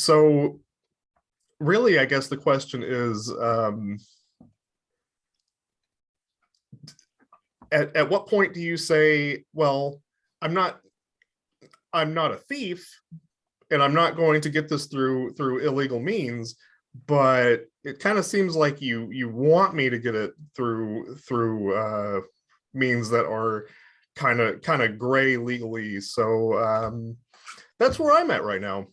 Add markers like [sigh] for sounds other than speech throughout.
so really, I guess the question is, um, at, at what point do you say, well, I'm not, I'm not a thief and I'm not going to get this through, through illegal means, but it kind of seems like you, you want me to get it through, through, uh, means that are kind of, kind of gray legally. So, um, that's where I'm at right now.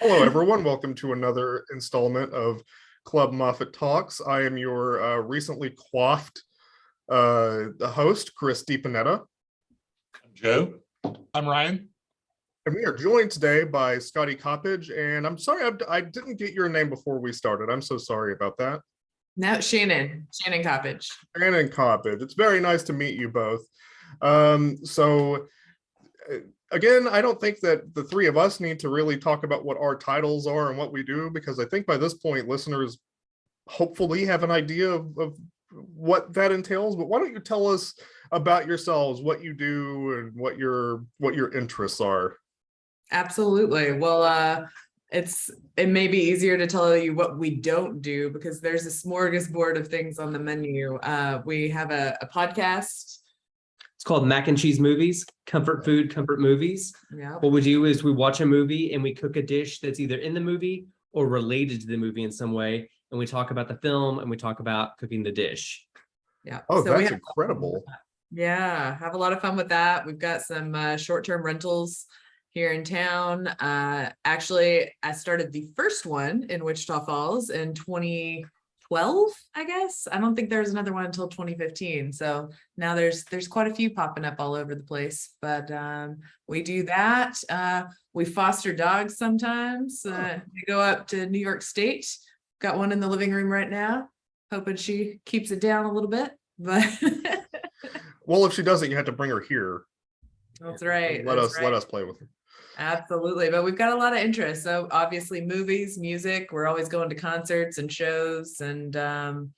Hello, everyone. Welcome to another installment of Club Moffett Talks. I am your uh, recently coiffed uh, host, Chris DiPanetta. I'm Joe. I'm Ryan. And we are joined today by Scotty Coppage. And I'm sorry, I, I didn't get your name before we started. I'm so sorry about that. No, Shannon, Shannon Coppage. Shannon Coppage. It's very nice to meet you both. Um, so uh, again, I don't think that the three of us need to really talk about what our titles are and what we do, because I think by this point, listeners hopefully have an idea of, of what that entails. But why don't you tell us about yourselves, what you do and what your what your interests are? Absolutely. Well, uh, it's it may be easier to tell you what we don't do because there's a smorgasbord of things on the menu. Uh, we have a, a podcast. It's called Mac and Cheese Movies, comfort food, comfort movies. Yeah. What we do is we watch a movie and we cook a dish that's either in the movie or related to the movie in some way. And we talk about the film and we talk about cooking the dish. Yeah. Oh, So we that's have- incredible. Yeah, have a lot of fun with that. We've got some uh, short-term rentals here in town. Uh, actually, I started the first one in Wichita Falls in 2012, I guess. I don't think there's another one until 2015. So now there's there's quite a few popping up all over the place. But um, we do that. Uh, we foster dogs sometimes. Uh, we go up to New York State. Got one in the living room right now. Hoping she keeps it down a little bit, but. [laughs] Well, if she doesn't, you have to bring her here. That's right. Let that's us right. let us play with her. Absolutely. But we've got a lot of interest. So obviously movies, music, we're always going to concerts and shows and um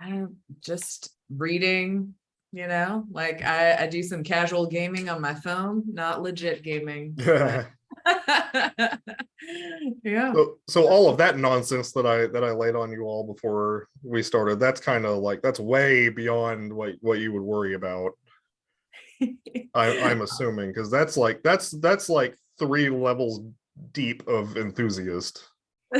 I don't just reading, you know, like I, I do some casual gaming on my phone, not legit gaming. [laughs] [laughs] yeah. So, so all of that nonsense that I that I laid on you all before we started, that's kind of like that's way beyond what what you would worry about. [laughs] I, I'm assuming because that's like that's that's like three levels deep of enthusiast. [laughs]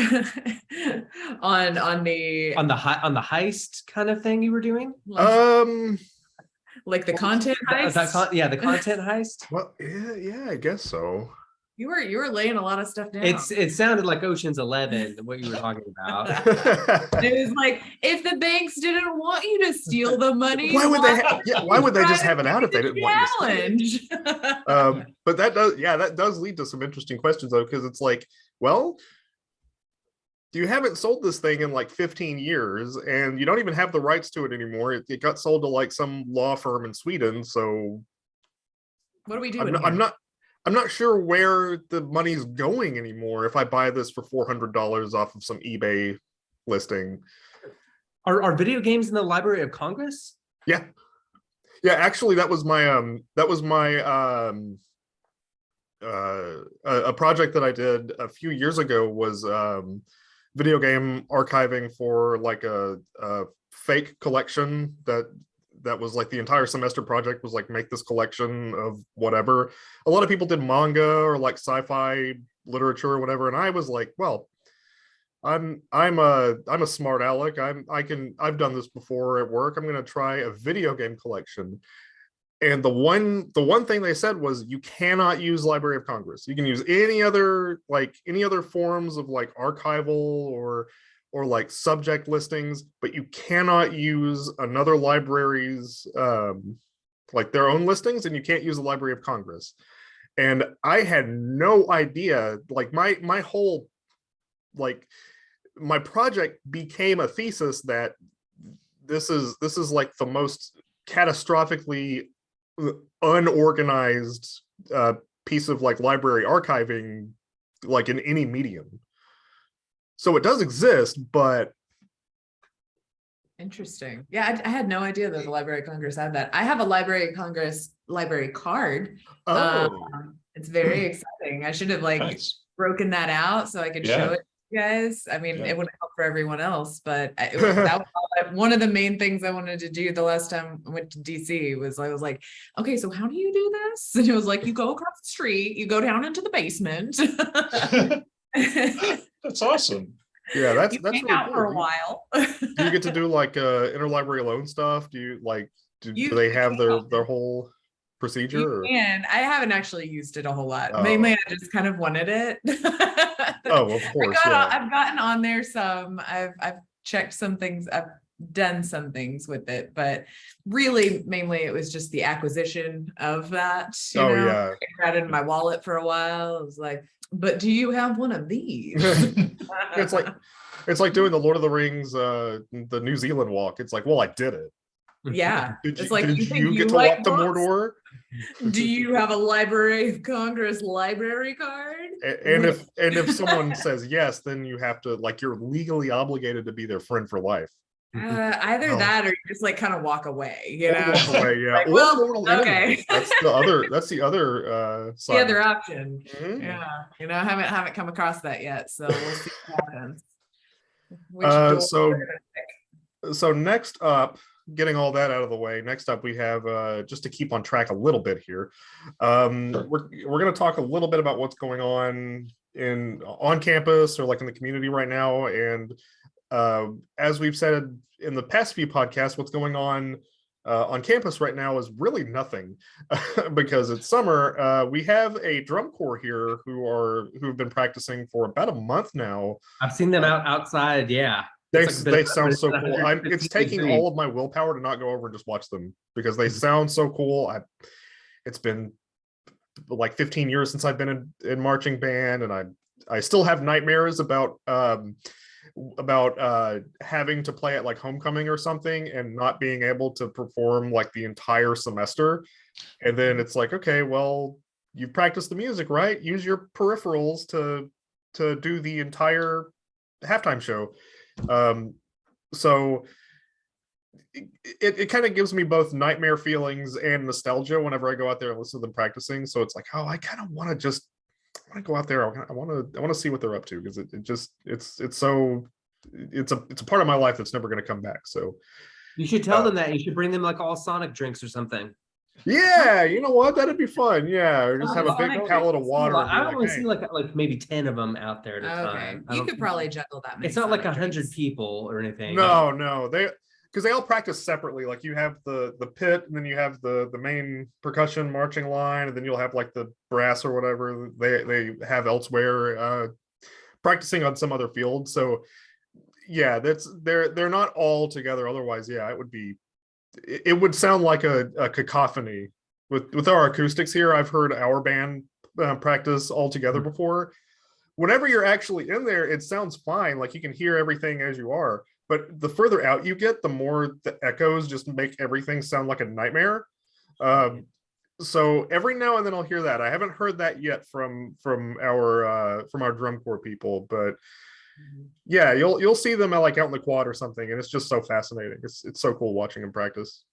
on on the On the high on the heist kind of thing you were doing? like, Um. like the content That- that con- yeah, the content heist. Well, yeah, yeah, I guess so. You were you were laying a lot of stuff down. It's it sounded like Ocean's Eleven, what you were talking about. [laughs] It was like, if the banks didn't want you to steal the money. why would they? Ha- yeah, why would they just have it out if they didn't want you to? steal it? Challenge. [laughs] um, but that does, yeah, that does lead to some interesting questions though, because it's like, well, you haven't sold this thing in like 15 years and you don't even have the rights to it anymore. It, it got sold to like some law firm in Sweden. So What are we I'm doing? not, I'm not, I'm not sure where the money's going anymore if I buy this for $400 off of some eBay listing. Are are video games in the Library of Congress? Yeah. Yeah, actually that was my um that was my um uh a, a project that I did a few years ago was um video game archiving for like a, a fake collection that that was like the entire semester project was like make this collection of whatever. A lot of people did manga or like sci-fi literature or whatever and I was like, well, I'm I'm a I'm a smart aleck. I'm I can I've done this before at work. I'm gonna try a video game collection. And the one the one thing they said was you cannot use Library of Congress. You can use any other like any other forms of like archival or or like subject listings, but you cannot use another library's um like their own listings and you can't use the Library of Congress. And I had no idea like my my whole like my project became a thesis that this is this is like the most catastrophically unorganized uh, piece of like library archiving like in any medium so it does exist but Interesting. Yeah, I, I had no idea that the Library of Congress had that. I have a Library of Congress library card. oh um, It's very exciting. I should have like Nice. broken that out so I could Yeah. show it to you guys. I mean, Yeah. it wouldn't help for everyone else, but it was, that [laughs] was one of the main things I wanted to do the last time I went to DC was I was like, okay, so how do you do this? And it was like, you go across the street, you go down into the basement. [laughs] [laughs] That's awesome. Yeah, that's You that's hang really out for a while. Do you get to [laughs] do like uh interlibrary loan stuff? Do you like do, You do they have their their whole procedure? And. I haven't actually used it a whole lot. Oh. Mainly, I just kind of wanted it. [laughs] Oh, of I course, got, yeah. I've gotten on there some, I've, I've checked some things, I've done some things with it, but really mainly it was just the acquisition of that. you Oh know? yeah. I had it in my wallet for a while. It was like, but do you have one of these? [laughs] [laughs] It's like it's like doing the Lord of the Rings, uh, the New Zealand walk. It's like, well, I did it. Yeah, [laughs] Did It's you, like, did you you, you get to like walk to? Mordor? do you have a Library of Congress library card? A- And if and if someone says yes, then you have to like you're legally obligated to be their friend for life. Uh, [laughs] either Oh. that or you just like kind of walk away, you know? walk away, [laughs] yeah. Like, Or well, okay. That's the other. That's the other uh, side. [laughs] The other it. option. Mhm. Yeah, you know, I haven't haven't come across that yet, so we'll see what happens. Which Uh, so- we're gonna pick. so next up getting all that out of the way next up we have uh just to keep on track a little bit here um Sure. we're, we're going to talk a little bit about what's going on in on campus or like in the community right now and uh as we've said in the past few podcasts what's going on uh, on campus right now is really nothing [laughs] because it's summer uh, we have a drum corps here who are who've been practicing for about a month now I've seen them out outside. Yeah. they, like they sound so cool. I'm, it's taking all of my willpower to not go over and just watch them because they sound so cool. I, it's been like 15 years since I've been in, in marching band, and I I still have nightmares about um about uh having to play at like homecoming or something and not being able to perform like the entire semester. And then it's like, okay, well, you've practiced the music, right? Use your peripherals to to do the entire halftime show um so it, it, kind of gives me both nightmare feelings and nostalgia whenever i go out there and listen to them practicing so it's like oh i kind of want to just want to go out there i want to i want to see what they're up to because it, it just it's it's so it's a it's a part of my life that's never going to come back so You should tell Uh, them that. You should bring them like all Sonic drinks or something. yeah you know what that'd be fun yeah or just have a big Sonic pallet of water and be I like, only "Hey." see like like maybe ten of them out there at a Okay, time. I you could probably juggle that. many It's not like a hundred people or anything. No, no, they because they all practice separately. Like you have the the pit, and then you have the the main percussion marching line, and then you'll have like the brass or whatever they they have elsewhere, uh, practicing on some other field. So yeah, that's they're they're not all together. Otherwise, yeah, it would be it, would sound like a, a cacophony with with our acoustics here. I've heard our band uh, practice all together before. Whenever you're actually in there, it sounds fine. Like you can hear everything as you are. But the further out you get, the more the echoes just make everything sound like a nightmare. Um, so every now and then I'll hear that. I haven't heard that yet from from our uh, from our drum corps people, but. Yeah, you'll you'll see them uh, like out in the quad or something, and it's just so fascinating. It's it's so cool watching them practice.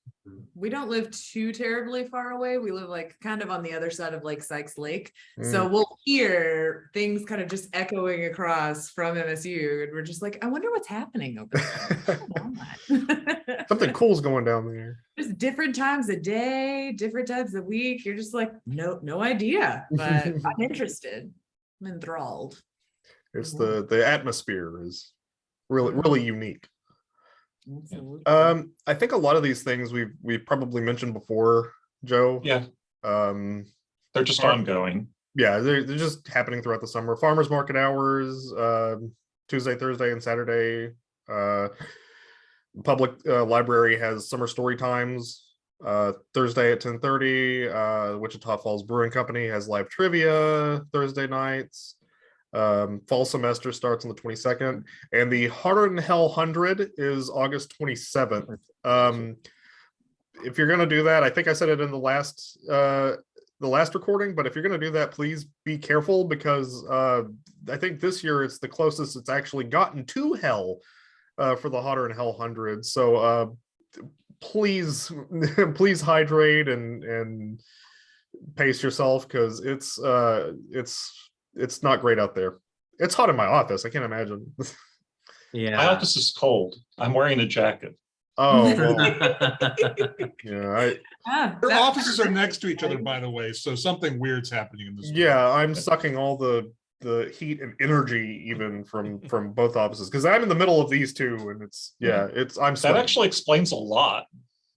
We don't live too terribly far away. We live like kind of on the other side of Lake Sikes Lake. So Mm. we'll hear things kind of just echoing across from MSU. And we're just like, I wonder what's happening over there. What's [laughs] going on?" [laughs] Something cool's going down there. just different times a day, different times a week. You're just like, no, no idea, but [laughs] I'm interested. I'm enthralled. It's Mhm. the the atmosphere is really really unique. Absolutely. Um, I think a lot of these things we've we've probably mentioned before, Joe. Yeah, Um, they're just Farm- ongoing. yeah, they're, they're just happening throughout the summer. Farmers market hours, um, Tuesday, Thursday, and Saturday. Uh, public uh, library has summer story times. Uh, Thursday at ten thirty. Uh, Wichita Falls Brewing Company has live trivia Thursday nights. Um, fall semester starts on the twenty second, and the Hotter'N Hell Hundred is August twenty seventh. Um, if you're gonna do that, I think I said it in the last uh the last recording, but if you're gonna do that, please be careful because uh I think this year it's the closest it's actually gotten to hell uh for the Hotter'N Hell Hundred. So uh please [laughs] please hydrate and and pace yourself because it's uh it's it's not great out there. It's hot in my office. I can't imagine. Yeah. My office is cold. I'm wearing a jacket. oh [laughs] well, [laughs] yeah, I, Ah, Their offices are next to each other, by the way, so something weird's happening in this. yeah. I'm sucking all the the heat and energy even from from both offices because I'm in the middle of these two and it's yeah it's I'm That actually explains a lot.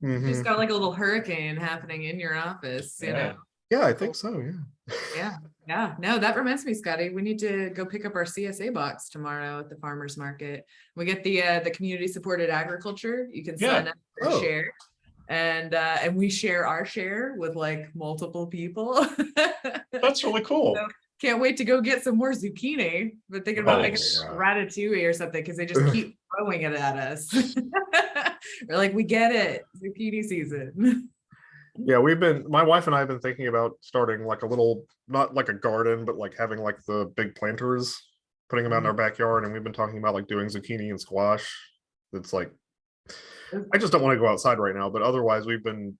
Mhm. Just got like a little hurricane happening in your office, you Yeah. know? yeah I think so yeah. Yeah, [laughs] yeah. No, that reminds me, Scotty, we need to go pick up our CSA box tomorrow at the farmer's market. We get the, uh, the community supported agriculture. You can Yeah. sign up for Oh. share. And, uh, and we share our share with like multiple people. [laughs] That's really cool. So- Can't wait to go get some more zucchini, but thinking about making Nice. ratatouille or something, because they just [laughs] keep throwing it at us. [laughs] We're like, we get it, zucchini season. Yeah, we've been, my wife and I have been thinking about starting like a little, not like a garden, but like having like the big planters, putting them out in our backyard, and we've been talking about like doing zucchini and squash. It's like, I just don't want to go outside right now, but otherwise we've been.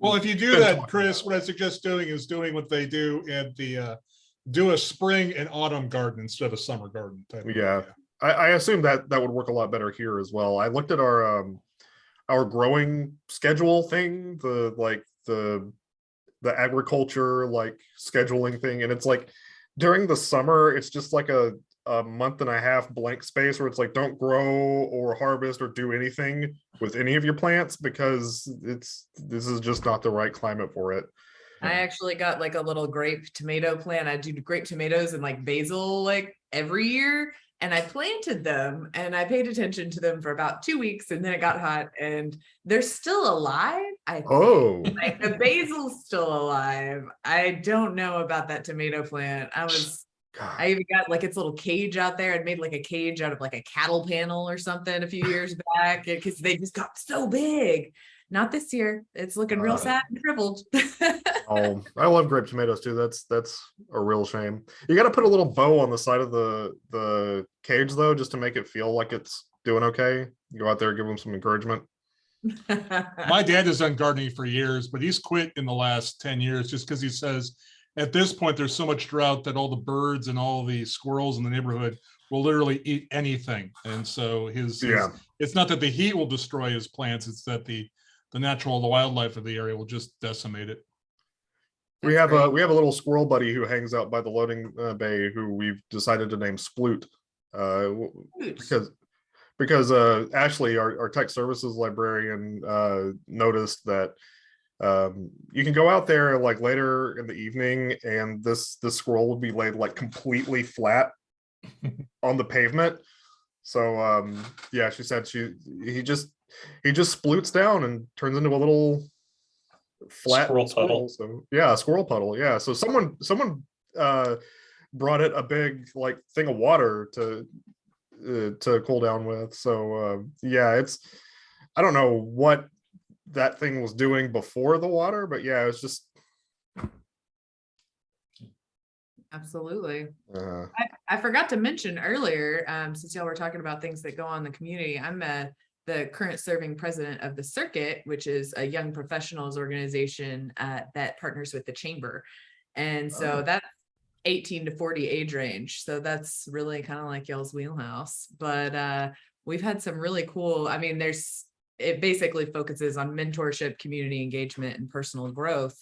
Well, if you do that, Chris, about what I suggest doing is doing what they do at the, uh, do a spring and autumn garden instead of a summer garden. type Yeah. idea. I, I assume that that would work a lot better here as well. I looked at our um our growing schedule thing, the like the the agriculture like scheduling thing, and it's like during the summer, it's just like a a month and a half blank space where it's like don't grow or harvest or do anything with any of your plants because it's this is just not the right climate for it. I actually got like a little grape tomato plant. I do grape tomatoes and like basil like every year. And I planted them and I paid attention to them for about two weeks and then it got hot and they're still alive. I think. Oh, like the basil's still alive. I don't know about that tomato plant. I was God. I even got like its little cage out there. I'd made like a cage out of like a cattle panel or something a few years back because they just got so big. Not this year. It's looking real Uh, sad and shriveled. [laughs] Oh, I love grape tomatoes too. That's that's a real shame. You got to put a little bow on the side of the the cage though, just to make it feel like it's doing okay. You go out there, give them some encouragement. [laughs] My dad has done gardening for years, but he's quit in the last ten years just because he says at this point, there's so much drought that all the birds and all the squirrels in the neighborhood will literally eat anything. And so his, his- Yeah. it's not that the heat will destroy his plants, it's that the, the natural, the wildlife of the area will just decimate it. We That's have a we have a little squirrel buddy who hangs out by the loading uh, bay who we've decided to name Sploot. Uh, Oops. because because uh Ashley, our, our tech services librarian, uh noticed that um you can go out there like later in the evening and this this squirrel would be laid like completely flat [laughs] on the pavement. So um yeah, she said she he just he just sploots down and turns into a little flat Squirrel puddle. So yeah, a squirrel puddle. Yeah. So someone someone uh brought it a big like thing of water to uh, to cool down with. So uh, yeah, it's I don't know what that thing was doing before the water, but yeah, it's just Absolutely. uh, I, I forgot to mention earlier, um, since y'all were talking about things that go on in the community, I'm uh the current serving president of the circuit, which is a young professionals organization uh, that partners with the chamber. And so Oh. that's eighteen to forty age range. So that's really kind of like y'all's wheelhouse. But uh, we've had some really cool, I mean, there's, it basically focuses on mentorship, community engagement, and personal growth.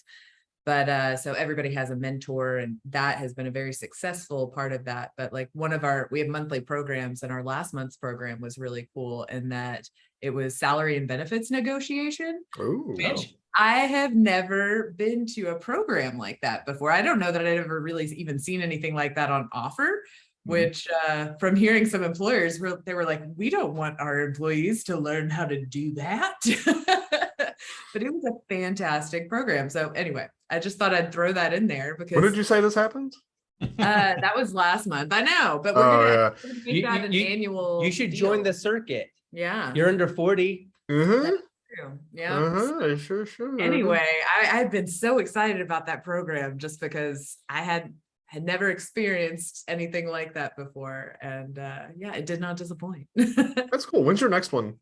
But uh, so everybody has a mentor and that has been a very successful part of that. But like one of our, we have monthly programs and our last month's program was really cool in that it was salary and benefits negotiation, ooh, which I have never been to a program like that before. I don't know that I'd ever really even seen anything like that on offer. Which uh, from hearing some employers, they were like, we don't want our employees to learn how to do that. [laughs] but it was a fantastic program. So anyway, I just thought I'd throw that in there because when did you say this happened? [laughs] uh, that was last month. I know, but we're Oh gonna, yeah. we're gonna You- make that you- an you- annual. You should join the circuit. Yeah. You're under forty. Uh-huh. true. Yeah. Uh-huh. Sure, sure. Anyway, I, I've been so excited about that program just because I had had never experienced anything like that before, and uh, yeah, it did not disappoint. uh, [laughs] That's cool. When's your next one?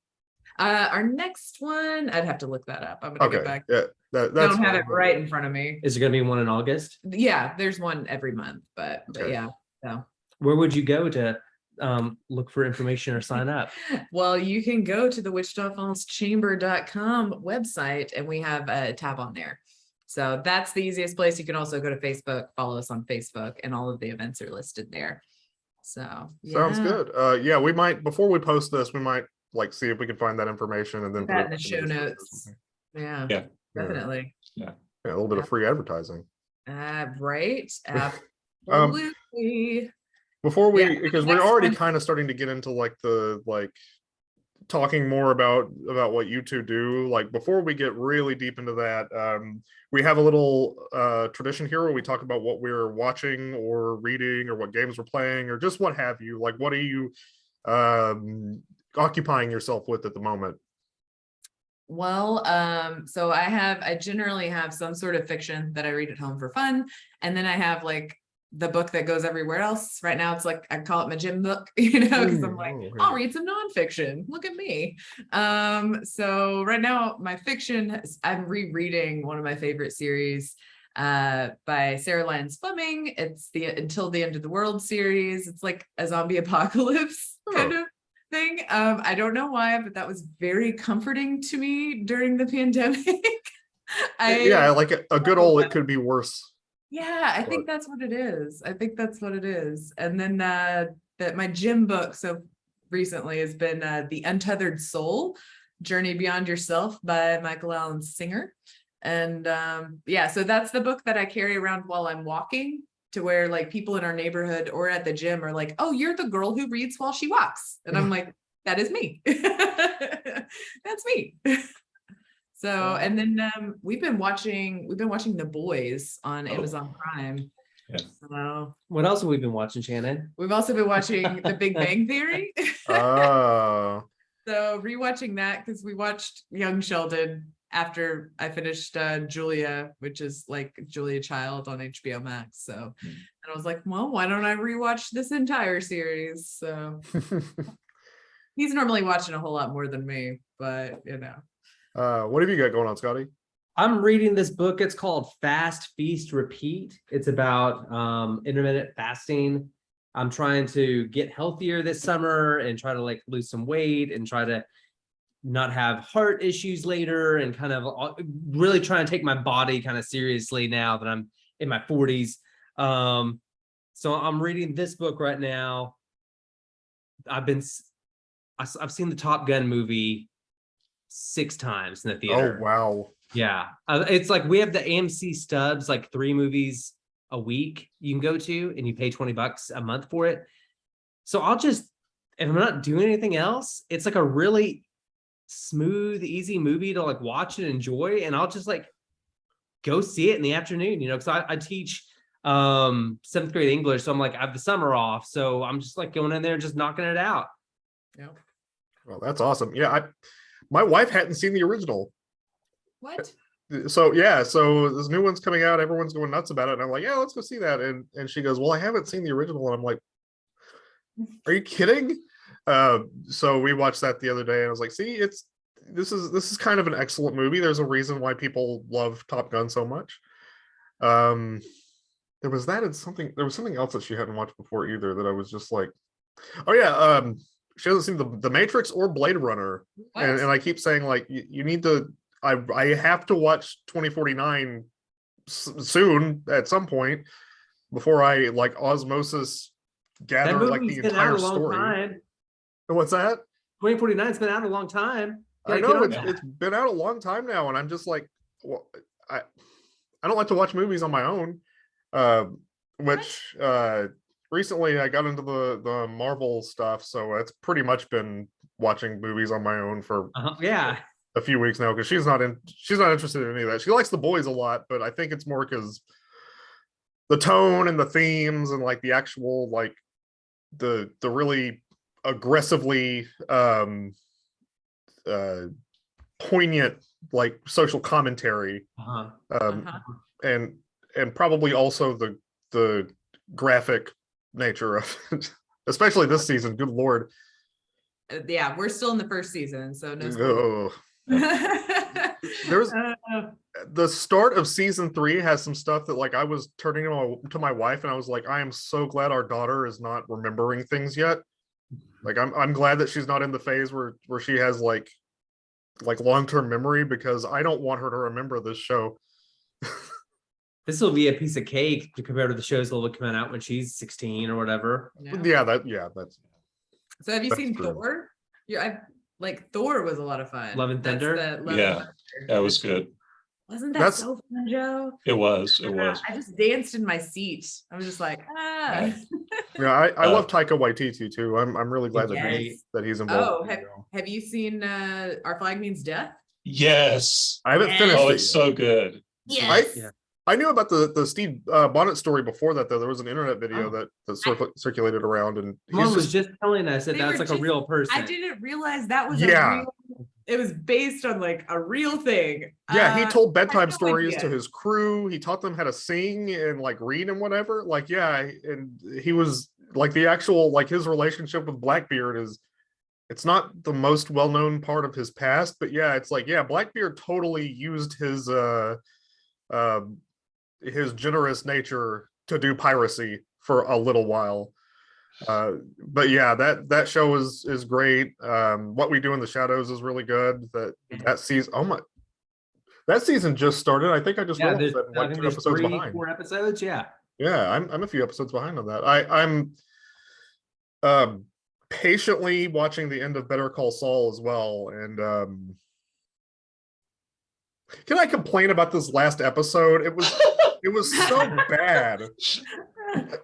our next one, I'd have to look that up. I'm gonna Okay. get back. Yeah. That that's Don't have it right in front of me. Is it gonna be one in August? Yeah, there's one every month, but, but Okay. yeah. Where would you go to um look for information or sign up? [laughs] Well, you can go to the wichitafallschamber.com website and we have a tab on there. So that's the easiest place. You can also go to Facebook, follow us on Facebook and all of the events are listed there. So. Sounds good. Uh, yeah, we might before we post this, we might like see if we can find that information and then Put put that it in the show notes or notes. something. Yeah, Yeah. Yeah. definitely. Yeah, yeah a little bit of free advertising. Uh, right, [laughs] Um, absolutely. Before we, Yeah, because we're already one- kind of starting to get into like the like talking more about about what you two do. Like before we get really deep into that, um, we have a little uh tradition here where we talk about what we're watching or reading or what games we're playing or just what have you. Like what are you um occupying yourself with at the moment? Well, um, so I have, I generally have some sort of fiction that I read at home for fun. And then I have like the book that goes everywhere else. Right now, it's like, I call it my gym book, [laughs] you know, because I'm like, Oh, I'll read some nonfiction. Look at me. Um, so right now, my fiction, I'm rereading one of my favorite series uh by Sarah Lyons Fleming. It's the Until the End of the World series. It's like a zombie [laughs] apocalypse kind of thing. Um, I don't know why, but that was very comforting to me during the pandemic. [laughs] I yeah, like a, a good old it could be worse. yeah, I But- think that's what it is. I think that's what it is. And then uh that my gym book so recently has been uh The Untethered Soul, Journey Beyond Yourself by Michael Alan Singer. And um yeah, so that's the book that I carry around while I'm walking to where like people in our neighborhood or at the gym are like, "Oh, you're the girl who reads while she walks." And I'm like, "That is me." [laughs] That's me. [laughs] So, and then um, we've been watching, we've been watching The Boys on Oh. Amazon Prime. Yeah. So What else have we been watching, Shannon? we've also been watching The Big [laughs] Bang Theory. Oh, So rewatching that because we watched Young Sheldon after I finished uh, Julia, which is like Julia Child on HBO Max. So, Hmm. and I was like, well, why don't I rewatch this entire series? So [laughs] he's normally watching a whole lot more than me, but you know. uh, what have you got going on, Scotty? I'm reading this book. It's called Fast Feast Repeat. It's about um, intermittent fasting. I'm trying to get healthier this summer and try to like lose some weight and try to not have heart issues later and kind of really trying to take my body kind of seriously now that I'm in my 40s. Um, so I'm reading this book right now. I've been, I've seen the Top Gun movie six times in the theater. Oh, wow. Yeah, uh, it's like we have the AMC stubs, like three movies a week you can go to, and you pay 20 bucks a month for it. So I'll just, if I'm not doing anything else, it's like a really smooth, easy movie to like watch and enjoy. And I'll just like go see it in the afternoon, you know, because I, I teach um seventh grade English. So I'm like, I have the summer off. So I'm just like going in there and just knocking it out. Yeah. Well, that's awesome. Yeah, I my wife hadn't seen the original. What? So yeah, so this new one's coming out, everyone's going nuts about it. And I'm like, yeah, let's go see that. And and she goes, Well, I haven't seen the original. And I'm like, Are you kidding? Uh, so we watched that the other day and I was like, see, it's this is this is kind of an excellent movie. There's a reason why people love Top Gun so much. Um there was that and something there was something else that she hadn't watched before either that I was just like, oh yeah, um she hasn't seen the, the Matrix or Blade Runner and, and I keep saying like you, you need to I I have to watch 2049 s- soon at some point before I like osmosis gather like the entire story. time. What's that? 2049's been out a long time. I know it's, it's been out a long time now, and I'm just like, well, I I don't like to watch movies on my own. Uh, which uh, recently I got into the the Marvel stuff, so it's pretty much been watching movies on my own for Uh-huh, Yeah, a few weeks now because she's not in she's not interested in any of that. She likes the boys a lot, but I think it's more because the tone and the themes and like the actual like the the really aggressively um uh poignant like social commentary uh-huh. um Uh-huh. and and probably also the the graphic nature of it [laughs] especially this season good lord Uh, Yeah, we're still in the first season, so no. spoilers. oh There's [laughs] Uh, the start of season three has some stuff that like I was turning to my, to my wife and I was like, I am so glad our daughter is not remembering things yet. Like I'm I'm glad that she's not in the phase where where she has like like long-term memory because I don't want her to remember this show. [laughs] This will be a piece of cake to compare to the shows that will come out when she's sixteen or whatever. yeah. Yeah, that yeah, that's So have you seen true. Thor? Yeah, I like Thor was a lot of fun. Love and Thunder? the Love and Yeah, Thunder. That was good. Wasn't that That's- so fun, Joe? It was, it Yeah, was. I just danced in my seat. I was just like, ah. [laughs] yeah, I, I Uh, love Taika Waititi too. I'm I'm really glad that he, that he's involved. Oh, have, have you seen uh Our Flag Means Death? Yes. I haven't Yes. finished Oh, it's yet. so good. Yes. Yeah. I knew about the the Stede uh, Bonnet story before that though. There was an internet video Oh. that that circul- circulated around, and he's Mom was just just telling us that that's were like a real person. I didn't realize that was Yeah. a real, it was based on like a real thing. yeah. He Uh, told bedtime no stories to his crew. He taught them how to sing and like read and whatever. Like yeah, and he was like the actual like his relationship with Blackbeard is. It's not the most well known part of his past, but yeah, it's like yeah, Blackbeard totally used his uh, um, his generous nature to do piracy for a little while. Uh, but yeah, that that show is is great. Um, what we do in the shadows is really good. That that season, oh my, that season just started. I think I just Yeah, realized that like two episodes three, behind. four episodes. Yeah. Yeah, I'm I'm a few episodes behind on that. I I'm um patiently watching the end of Better Call Saul as well. And um can I complain about this last episode? It was it was so [laughs] bad.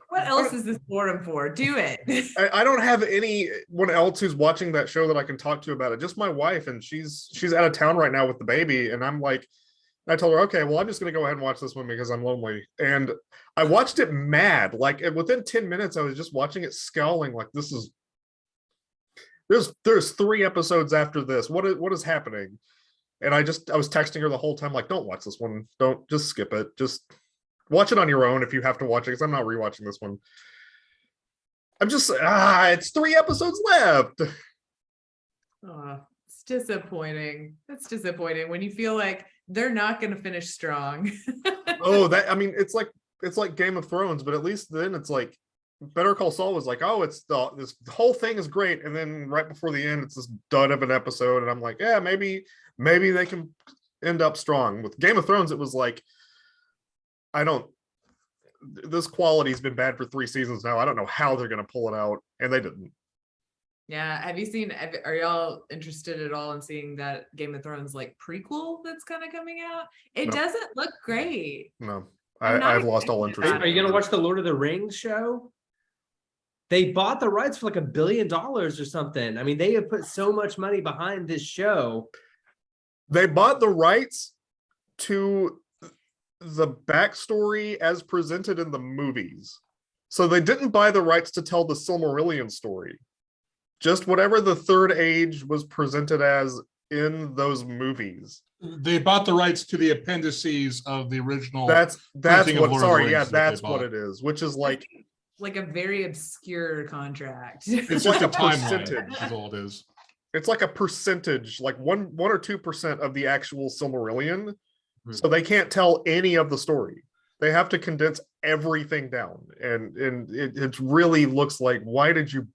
What else is this forum for? Do it. [laughs] I, I don't have anyone else who's watching that show that I can talk to about it. Just my wife, and she's she's out of town right now with the baby, and I'm like, I told her, okay, well, I'm just gonna go ahead and watch this one because I'm lonely. And I watched it mad. Like within 10 minutes, I was just watching it scowling, like this is there's there's three episodes after this. What is what is happening? And I just I was texting her the whole time, like, don't watch this one. Don't just skip it. Just watch it on your own if you have to watch it, because I'm not rewatching this one. I'm just ah, it's three episodes left. Aw, it's disappointing. It's disappointing when you feel like they're not going to finish strong. [laughs] Oh, that I mean, it's like it's like Game of Thrones, but at least then it's like Better Call Saul was like, oh, it's the this whole thing is great, and then right before the end, it's this dud of an episode, and I'm like, yeah, maybe maybe they can end up strong. With Game of Thrones, it was like, I don't. This quality's been bad for three seasons now. I don't know how they're gonna pull it out, and they didn't. yeah. Have you seen, are y'all interested at all in seeing that Game of Thrones like prequel that's kind of coming out? It No. doesn't look great. No, I'm I, not I've lost all interest. about Are you gonna watch the Lord of the Rings show? They bought the rights for like a billion dollars or something. I mean, they have put so much money behind this show. They bought the rights to the backstory as presented in the movies. So they didn't buy the rights to tell the Silmarillion story. Just whatever the third age was presented as in those movies. They bought the rights to the appendices of the original. That's that's printing what Lord of the sorry, yeah, Rings that that's what it is, which is like Like a very obscure contract. It's like just a a timeline, percentage. is all it is. It's like a percentage, like one one or two percent of the actual Silmarillion. Hmm. So they can't tell any of the story. They have to condense everything down, and and it, it really looks like why did you,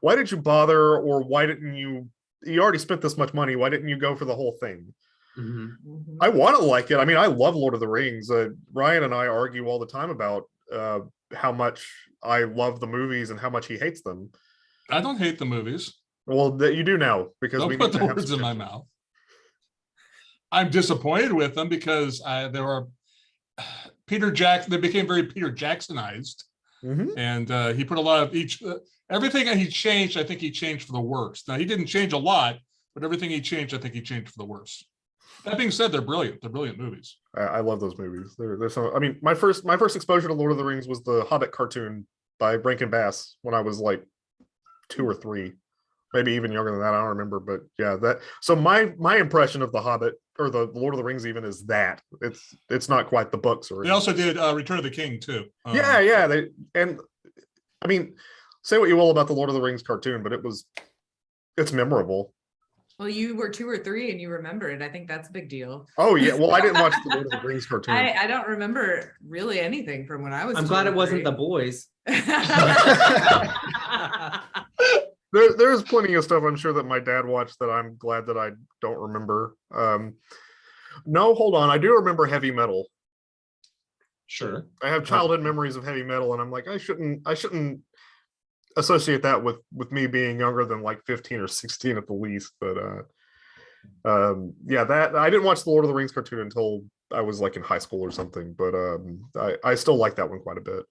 why did you bother, or why didn't you? You already spent this much money. Why didn't you go for the whole thing? Mhm. Mhm. I want to like it. I mean, I love Lord of the Rings. Uh, Ryan and I argue all the time about uh, how much I love the movies and how much he hates them. I don't hate the movies. Well, that you do now because we Don't put need the to have words in my mouth. I'm disappointed with them because I, there are [sighs] Peter Jackson, they became very Peter Jacksonized. Mhm. And uh, he put a lot of each, uh, everything that he changed, I think he changed for the worse. Now, he didn't change a lot, but everything he changed, I think he changed for the worse. That being said, they're brilliant. They're brilliant movies. I, I love those movies. They're, they're so. I mean, my first my first exposure to Lord of the Rings was the Hobbit cartoon by Rankin Bass when I was like two or three, maybe even younger than that. I don't remember, but yeah, that. So my my impression of the Hobbit or the Lord of the Rings even is that it's it's not quite the books or They also did uh, Return of the King too. Um, yeah yeah they and I mean say what you will about the Lord of the Rings cartoon, but it was it's memorable. Well, you were two or three and you remember it. I think that's a big deal. Oh yeah, well I didn't watch [laughs] the Lord of the Rings cartoon. I, I don't remember really anything from when I was. I'm glad or it wasn't the boys. [laughs] [laughs] There, there's plenty of stuff I'm sure that my dad watched that I'm glad that I don't remember. Um, no, hold on, I do remember heavy metal. Sure. I have childhood memories of heavy metal, and I'm like, I shouldn't, I shouldn't associate that with with me being younger than like 15 or 16 at the least. But uh, um, yeah, that I didn't watch the Lord of the Rings cartoon until I was like in high school or something. But um, I I still like that one quite a bit.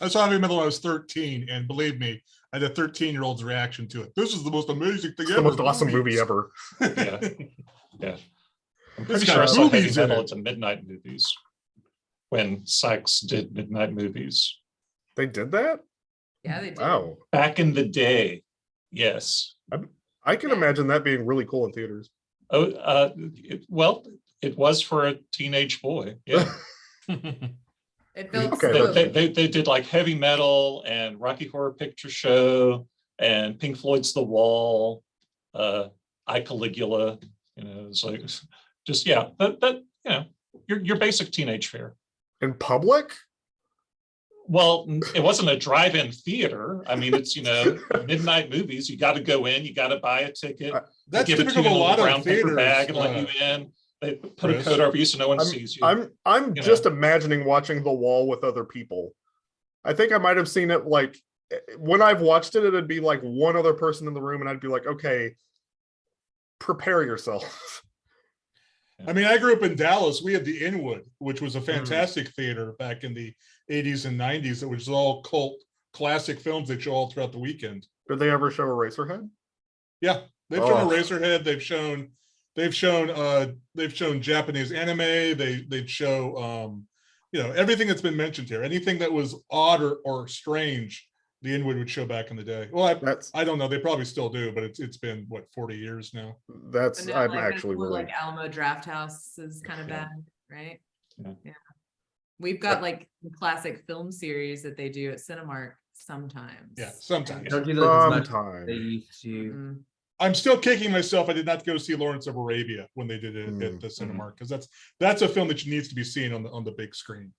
I saw Heavy Metal when I was 13, and believe me, I had a 13 year old's reaction to it. This is the most amazing thing It's ever. the most awesome movie ever. Yeah. [laughs] Yeah. I'm pretty got sure I saw heavy metal it. at the midnight movies. When Sikes did midnight movies. They did that. Yeah, they did. Wow, Back in the day. Yes. I can imagine that being really cool in theaters. Oh, uh, it, well, it was for a teenage boy. Yeah. [laughs] [laughs] It felt Okay, They, they, they, they did like heavy metal and Rocky Horror Picture Show and Pink Floyd's The Wall, uh, I Caligula, you know, it's like, [laughs] just, yeah, that, that, you know, your, your basic teenage fare. In public? Well, it wasn't a drive-in theater. I mean, it's, you know, [laughs] midnight movies. You got to go in, you got to buy a ticket. I- they That's give it to you a in a lot brown of paper theaters. bag and let uh, you in. They put a Chris. coat over you so no one sees you. I'm I'm you just imagining watching The Wall with other people. I think I might have seen it like when I've watched it, it'd be like one other person in the room, and I'd be like, okay, prepare yourself. I mean, I grew up in Dallas. We had the Inwood, which was a Mm. fantastic theater back in the 80s and 90s. It was all cult classic films they show all throughout the weekend. Did they ever show Eraserhead? Yeah, they've shown Oh. Eraserhead. They've shown, they've shown, uh, they've shown Japanese anime. They they'd show, um, you know, everything that's been mentioned here. Anything that was odd or, or strange, the Inwood would show back in the day. Well, I, That's I don't know. They probably still do, but it's it's been what 40 years now. that's But now, I'm like, actually cool, really Like Alamo Drafthouse is kind of Yeah. bad, right? Yeah. Yeah. We've got like classic film series that they do at Cinemark sometimes. Yeah, sometimes. Don't do those as much as they used to. Mm. I'm still kicking myself. I did not go see Lawrence of Arabia when they did it Mm, at the Cinemark because that's that's a film that needs to be seen on the on the big screen.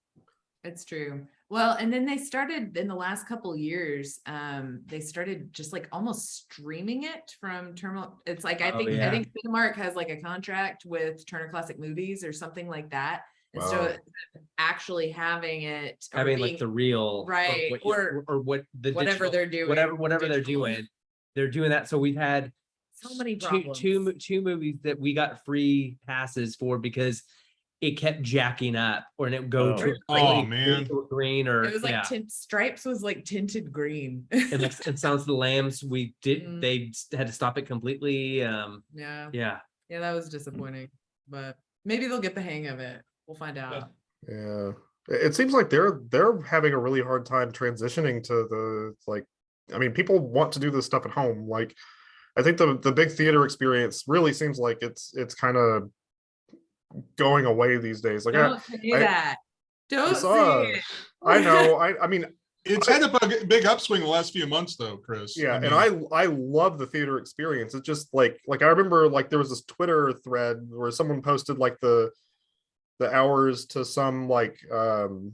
It's true. Well, and then they started in the last couple years, um, they started just like almost streaming it from Terminal. It's like, I Oh, think, I yeah. think Cinemark has like a contract with Turner Classic Movies or something like that. And so Wow. instead of actually having it. Having being- like the real. Right, what you- or Or what the. Whatever digital- they're doing. Whatever, whatever they're doing. They're doing that. So we've had. So many two, problems. two, mo- two movies that we got free passes for because it kept jacking up or and it go Oh. to. Oh, like, man. Green or, It was like yeah. tint, Stripes was like tinted green. And like, and Sounds of the Lambs, we did, Mm. they had to stop it completely. Um, Yeah, yeah. yeah, that was disappointing, but maybe they'll get the hang of it. We'll find out. Yeah. It it seems like they're they're having a really hard time transitioning to the like I mean people want to do this stuff at home. Like I think the the big theater experience really seems like it's it's kind of going away these days. Like I, Don't say I- that. Don't saw- say it. I know I I mean [laughs] It's had a big, big upswing the last few months, though, Chris. yeah and mean, i i love the theater experience it's just like like i remember like there was this twitter thread where someone posted like the the hours to some like um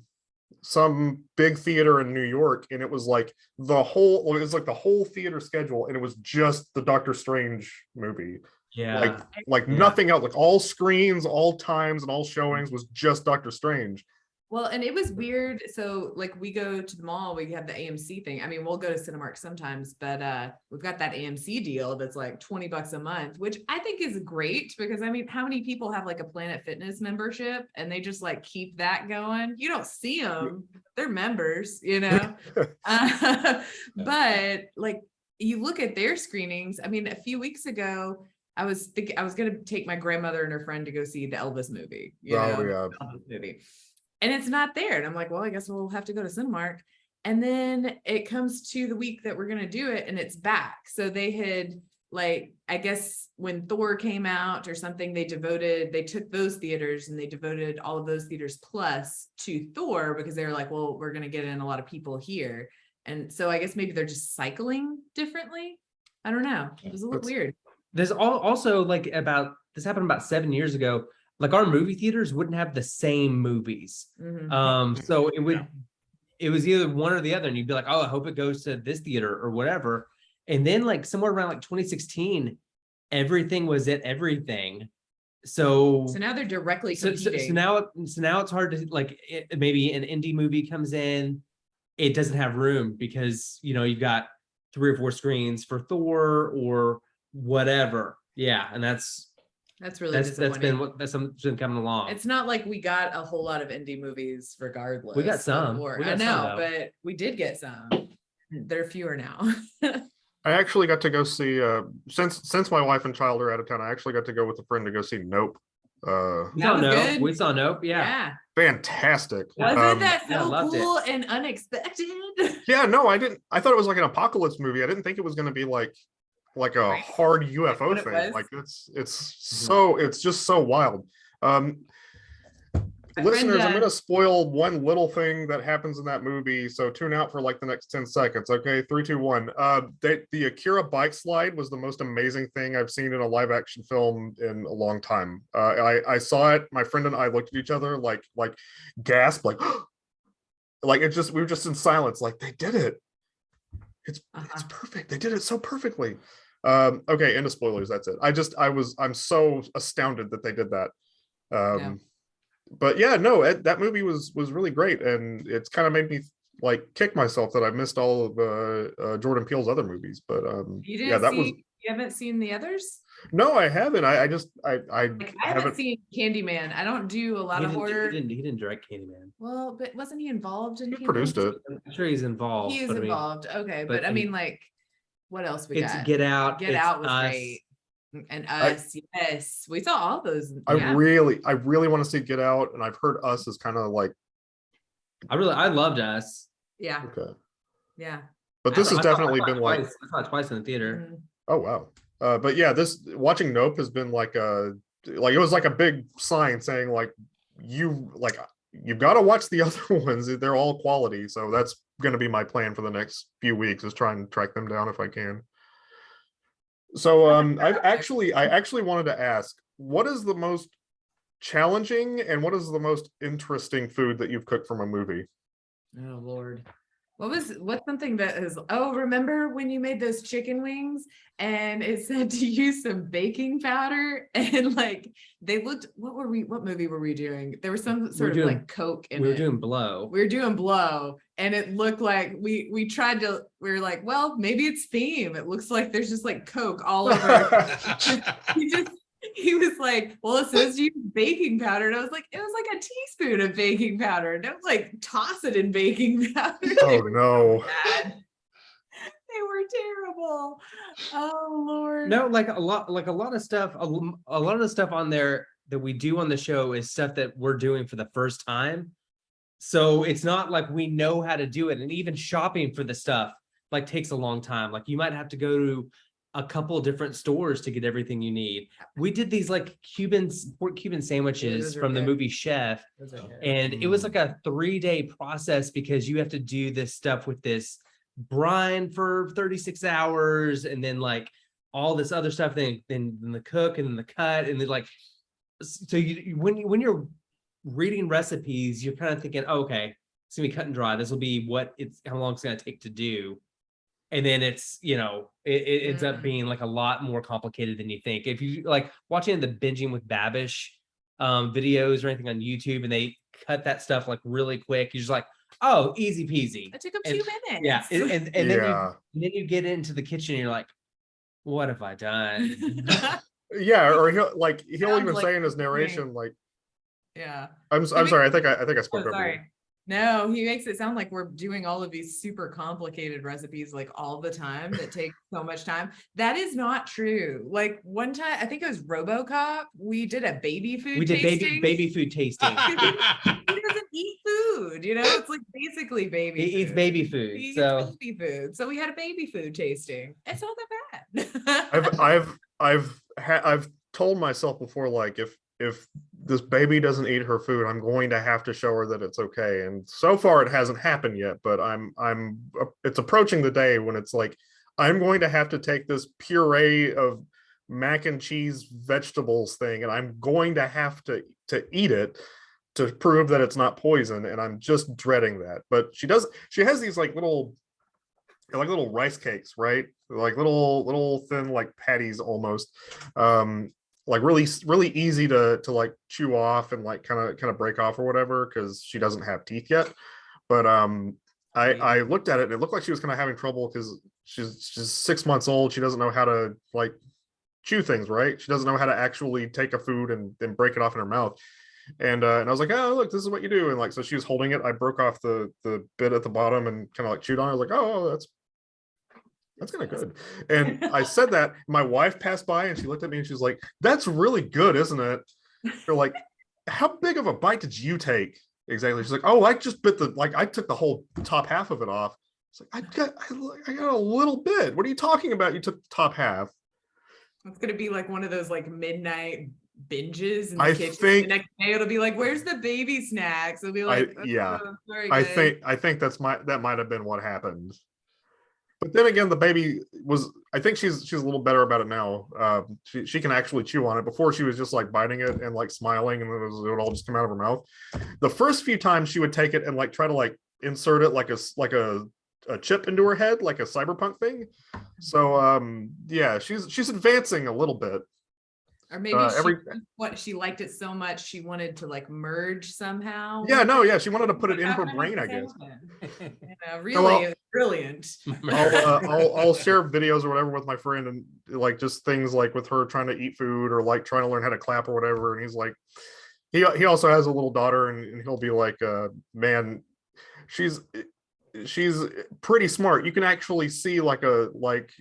some big theater in new york and it was like the whole it was like the whole theater schedule and it was just the doctor strange movie Yeah. like like Yeah. nothing else like all screens all times and all showings mm. was just doctor strange Well, and it was weird. So like we go to the mall, we have the AMC thing. I mean, we'll go to Cinemark sometimes, but uh we've got that AMC deal that's like 20 bucks a month, which I think is great because I mean, how many people have like a Planet Fitness membership and they just like keep that going? You don't see them. They're members, you [laughs] know. Uh, [laughs] but like you look at their screenings, I mean, a few weeks ago, I was thinking I was gonna take my grandmother and her friend to go see the Elvis movie. You Oh, know, yeah. Elvis movie. And it's not there. And I'm like, well, I guess we'll have to go to Cinemark. And then it comes to the week that we're gonna do it and it's back. So they had like, I guess when Thor came out or something, they devoted, they took those theaters and they devoted all of those theaters plus to Thor because they were like, well, we're gonna get in a lot of people here. And so I guess maybe they're just cycling differently. I don't know. It was a little That's- weird. There's al- also like about, this happened about seven years ago, like our movie theaters wouldn't have the same movies. Mhm. Um, so it would, Yeah. it was either one or the other, and you'd be like, oh, I hope it goes to this theater or whatever. And then like somewhere around like twenty sixteen, everything was at everything. So. So now they're directly So, so, so now, so now it's hard to like, it, maybe an indie movie comes in, it doesn't have room because, you know, you've got three or four screens for Thor or whatever. Yeah, and that's, That's really that's, that's been disappointing. what, that's some- been coming along. It's not like we got a whole lot of indie movies regardless. of some. We got some, I know, though. but we did get some. They're fewer now. [laughs] I actually got to go see, uh, since, since my wife and child are out of town, I actually got to go with a friend to go see Nope. Uh, We That saw Nope, good. we saw Nope, yeah. fantastic. Wasn't Um, that yeah, so it. cool and unexpected? Yeah, no, I didn't, I thought it was like an apocalypse movie. I didn't think it was gonna be like, like a Right. hard UFO what thing. was. Like it's, it's so, it's just so wild. Um, My friend, listeners, I'm uh, gonna spoil one little thing that happens in that movie, so tune out for like the next ten seconds. Okay, three, two, one. Uh, they, the Akira bike slide was the most amazing thing I've seen in a live action film in a long time. Uh, I I saw it. My friend and I looked at each other like like gasp, like [gasps] like it just we were just in silence, like they did it. It's it's Uh-huh. perfect. They did it so perfectly. Um, okay, end of spoilers. That's it. I just I was I'm so astounded that they did that. Um, but yeah, no, it, that movie was was really great, and it's kind of made me like kick myself that I missed all of uh, uh, Jordan Peele's other movies. But um, You yeah, didn't that see, was you haven't seen the others? no, I haven't. I, I just I I Like, I haven't haven't. seen Candyman. I don't do a lot He of didn't, he horror. didn't, he didn't direct Candyman. Well, but wasn't he involved in? He produced it. I'm sure he's involved. He is but I mean, involved. Okay, but but I I mean, mean, like, what else we It's got? Get Out. Get it's Out was Us. great. And I- us, yes, we saw all those. I yeah. really I really want to see Get Out, and I've heard Us is kind of like I really, I loved Us. Yeah, okay, yeah. but this saw- has I definitely saw it been like twice- I saw it twice in the theater. Mhm. Oh wow. Uh, but yeah, this watching Nope has been like a like it was like a big sign saying like you like you've got to watch the [laughs] other ones. They're all quality. So that's gonna be my plan for the next few weeks is try and track them down if I can. So um I've actually I actually wanted to ask, what is the most challenging and what is the most interesting food that you've cooked from a movie? Oh, Lord. What was, what's something that is, oh, remember when you made those chicken wings and it said to use some baking powder and [laughs] like, they looked, what were we, what movie were we doing? There was some sort of doing- like Coke in We were it. doing Blow. we were doing blow and it looked like we we tried to we were like well maybe it's theme it looks like there's just like coke all over [laughs] he just [laughs] he was like well it says you use baking powder and i was like it was like a teaspoon of baking powder And don't like toss it in baking [laughs] powder oh no. bad. they were terrible oh lord No, like a lot, like a lot of stuff, A lot of the stuff on there that we do on the show is stuff that we're doing for the first time. So it's not like we know how to do it. And even shopping for the stuff like takes a long time. Like you might have to go to a couple different stores to get everything you need. We did these like Cuban pork Cuban sandwiches those are from the good. movie Chef. Those are good. And it was Mm. like a three day process because you have to do this stuff with this brine for 36 hours and then like all this other stuff, then, then, then the cook and then the cut and then like, so you, you- when, you when you're reading recipes, you're kind of thinking, "Oh, okay, it's gonna be cut and dry. This will be what it's, how long it's gonna take to do. And then it's, you know, it, it ends up Mm. being like a lot more complicated than you think. If you like watching the binging with Babish um videos or anything on YouTube and they cut that stuff like really quick, you're just like, oh, easy peasy. it took them and- two minutes Yeah. And and, and then you then you get into the kitchen and you're like, what have I done? [laughs] Yeah, or he'll like he'll Sounds even like say in his me. narration like yeah I'm I'm makes- sorry, I think I, I think I Oh, spoke over you. sorry. No, he makes it sound like we're doing all of these super complicated recipes like all the time that take so much time. That is not true. Like one time, I think it was RoboCop, we did a baby food we did baby tasting. baby food tasting. [laughs] He doesn't eat food, you know, it's like basically baby. He eats baby food. He food. eats baby food. So we had a baby food tasting. It's not that bad. I've [laughs] I've I've ha- I've told myself before like if if this baby doesn't eat her food, I'm going to have to show her that it's okay. And so far it hasn't happened yet, but I'm I'm it's approaching the day when it's like I'm going to have to take this puree of mac and cheese vegetables thing and I'm going to have to to eat it to prove that it's not poison and I'm just dreading that. But she does she has these like little like little rice cakes, right? Like little little thin like patties almost. Um like really really easy to to like chew off and like kind of kind of break off or whatever because she doesn't have teeth yet. But um I I looked at it and it looked like she was kind of having trouble because she's she's six months old. She doesn't know how to like chew things, right? She doesn't know how to actually take a food and then break it off in her mouth. And uh, and I was like, oh look, this is what you do. And like so she was holding it. I broke off the the bit at the bottom and kind of like chewed on it. I was like, oh, that's that's kind of good. And I said that my wife passed by and she looked at me and she's like, that's really good, isn't it? They're like, how big of a bite did you take? Exactly. She's like, oh, I just bit the like I took the whole top half of it off. It's like I got I, I got a little bit. What are you talking about? You took the top half. It's gonna be like one of those like midnight binges in the I kitchen. think- The next day it'll be like, where's the baby snacks? It'll be I- like, yeah. "Oh, sorry, I guys." think I think that's my that might have been what happened. But then again, the baby was I think she's she's a little better about it now. Uh, she she can actually chew on it. Before she was just like biting it and like smiling, and it, was, it would all just come out of her mouth. The first few times she would take it and like try to like insert it like a like a a chip into her head, like a cyberpunk thing. So um yeah, she's she's advancing a little bit. Or maybe uh, she, what she liked it so much she wanted to like merge somehow. Yeah, no, yeah, she wanted to put it in her brain, I guess. happen? You know, well- really brilliant. [laughs] I'll, uh, I'll I'll share videos or whatever with my friend and like just things like with her trying to eat food or like trying to learn how to clap or whatever. And he's like, he he also has a little daughter and, and he'll be like, uh, man, she's she's pretty smart. You can actually see like a like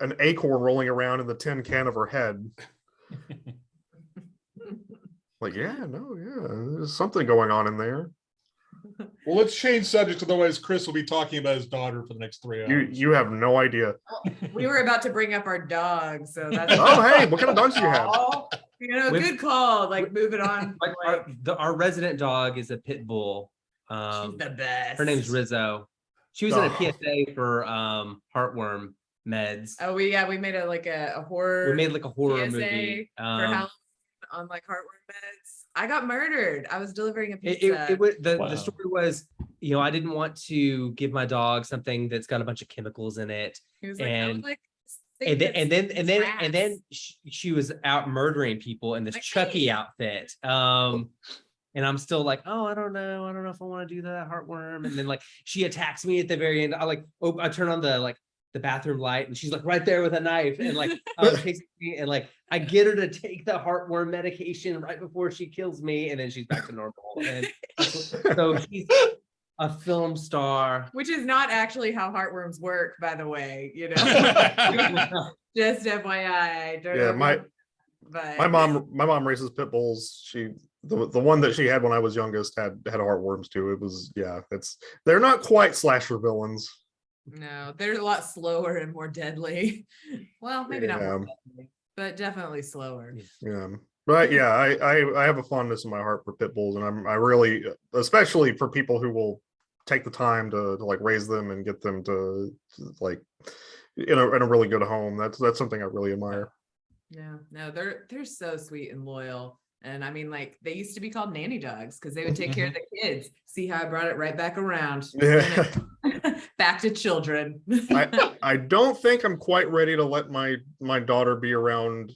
an acorn rolling around in the tin can of her head. [laughs] Like, yeah, no, yeah, there's something going on in there. Well, let's change subjects, otherwise Chris will be talking about his daughter for the next three hours. You you have no idea. We were about to bring up our dog, so [laughs] that's. Oh, hey, what kind of dogs do you have? Oh, You know, With- good call, like moving on. [laughs] Like our, the, our resident dog is a pit bull. She's Um, the best. her name's Rizzo. She was in a Oh. PSA for um heartworm meds. Oh, we, yeah, we made a, like a, a horror. We made like a horror PSA movie. for Um, Halloween on like heartworm meds. I got murdered. I was delivering a it, pizza. it, it was the, Wow. the story was, you know, I didn't want to give my dog something that's got a bunch of chemicals in it. He was like, and- like. And then, and then, and then, and then she, she was out murdering people in this Like Chucky me. outfit. Um, and I'm still like, oh, I don't know. I don't know if I want to do that heartworm. And then like she attacks me at the very end. I like, oh, I turn on the like the bathroom light and she's like right there with a knife and like [laughs] um, chasing me and like I get her to take the heartworm medication right before she kills me and then she's back to normal. And [laughs] so she's a film star. Which is not actually how heartworms work, by the way, you know, [laughs] just FYI. Don't Yeah, my- But. my mom my mom raises pit bulls she the, the one that she had when i was youngest had had heartworms too it was yeah it's they're not quite slasher villains No, they're a lot slower and more deadly. [laughs] Well, maybe not more deadly, but definitely slower. yeah but yeah I, I i have a fondness in my heart for pit bulls and i'm i really especially for people who will take the time to, to like raise them and get them to, to, like in a, in a really good home that's that's something i really admire Yeah, no, they're they're so sweet and loyal. And I mean, like they used to be called nanny dogs because they would take care of mm-hmm. the kids. See how I brought it right back around. [laughs] yeah [laughs] back to children. I, [laughs] I don't think I'm quite ready to let my my daughter be around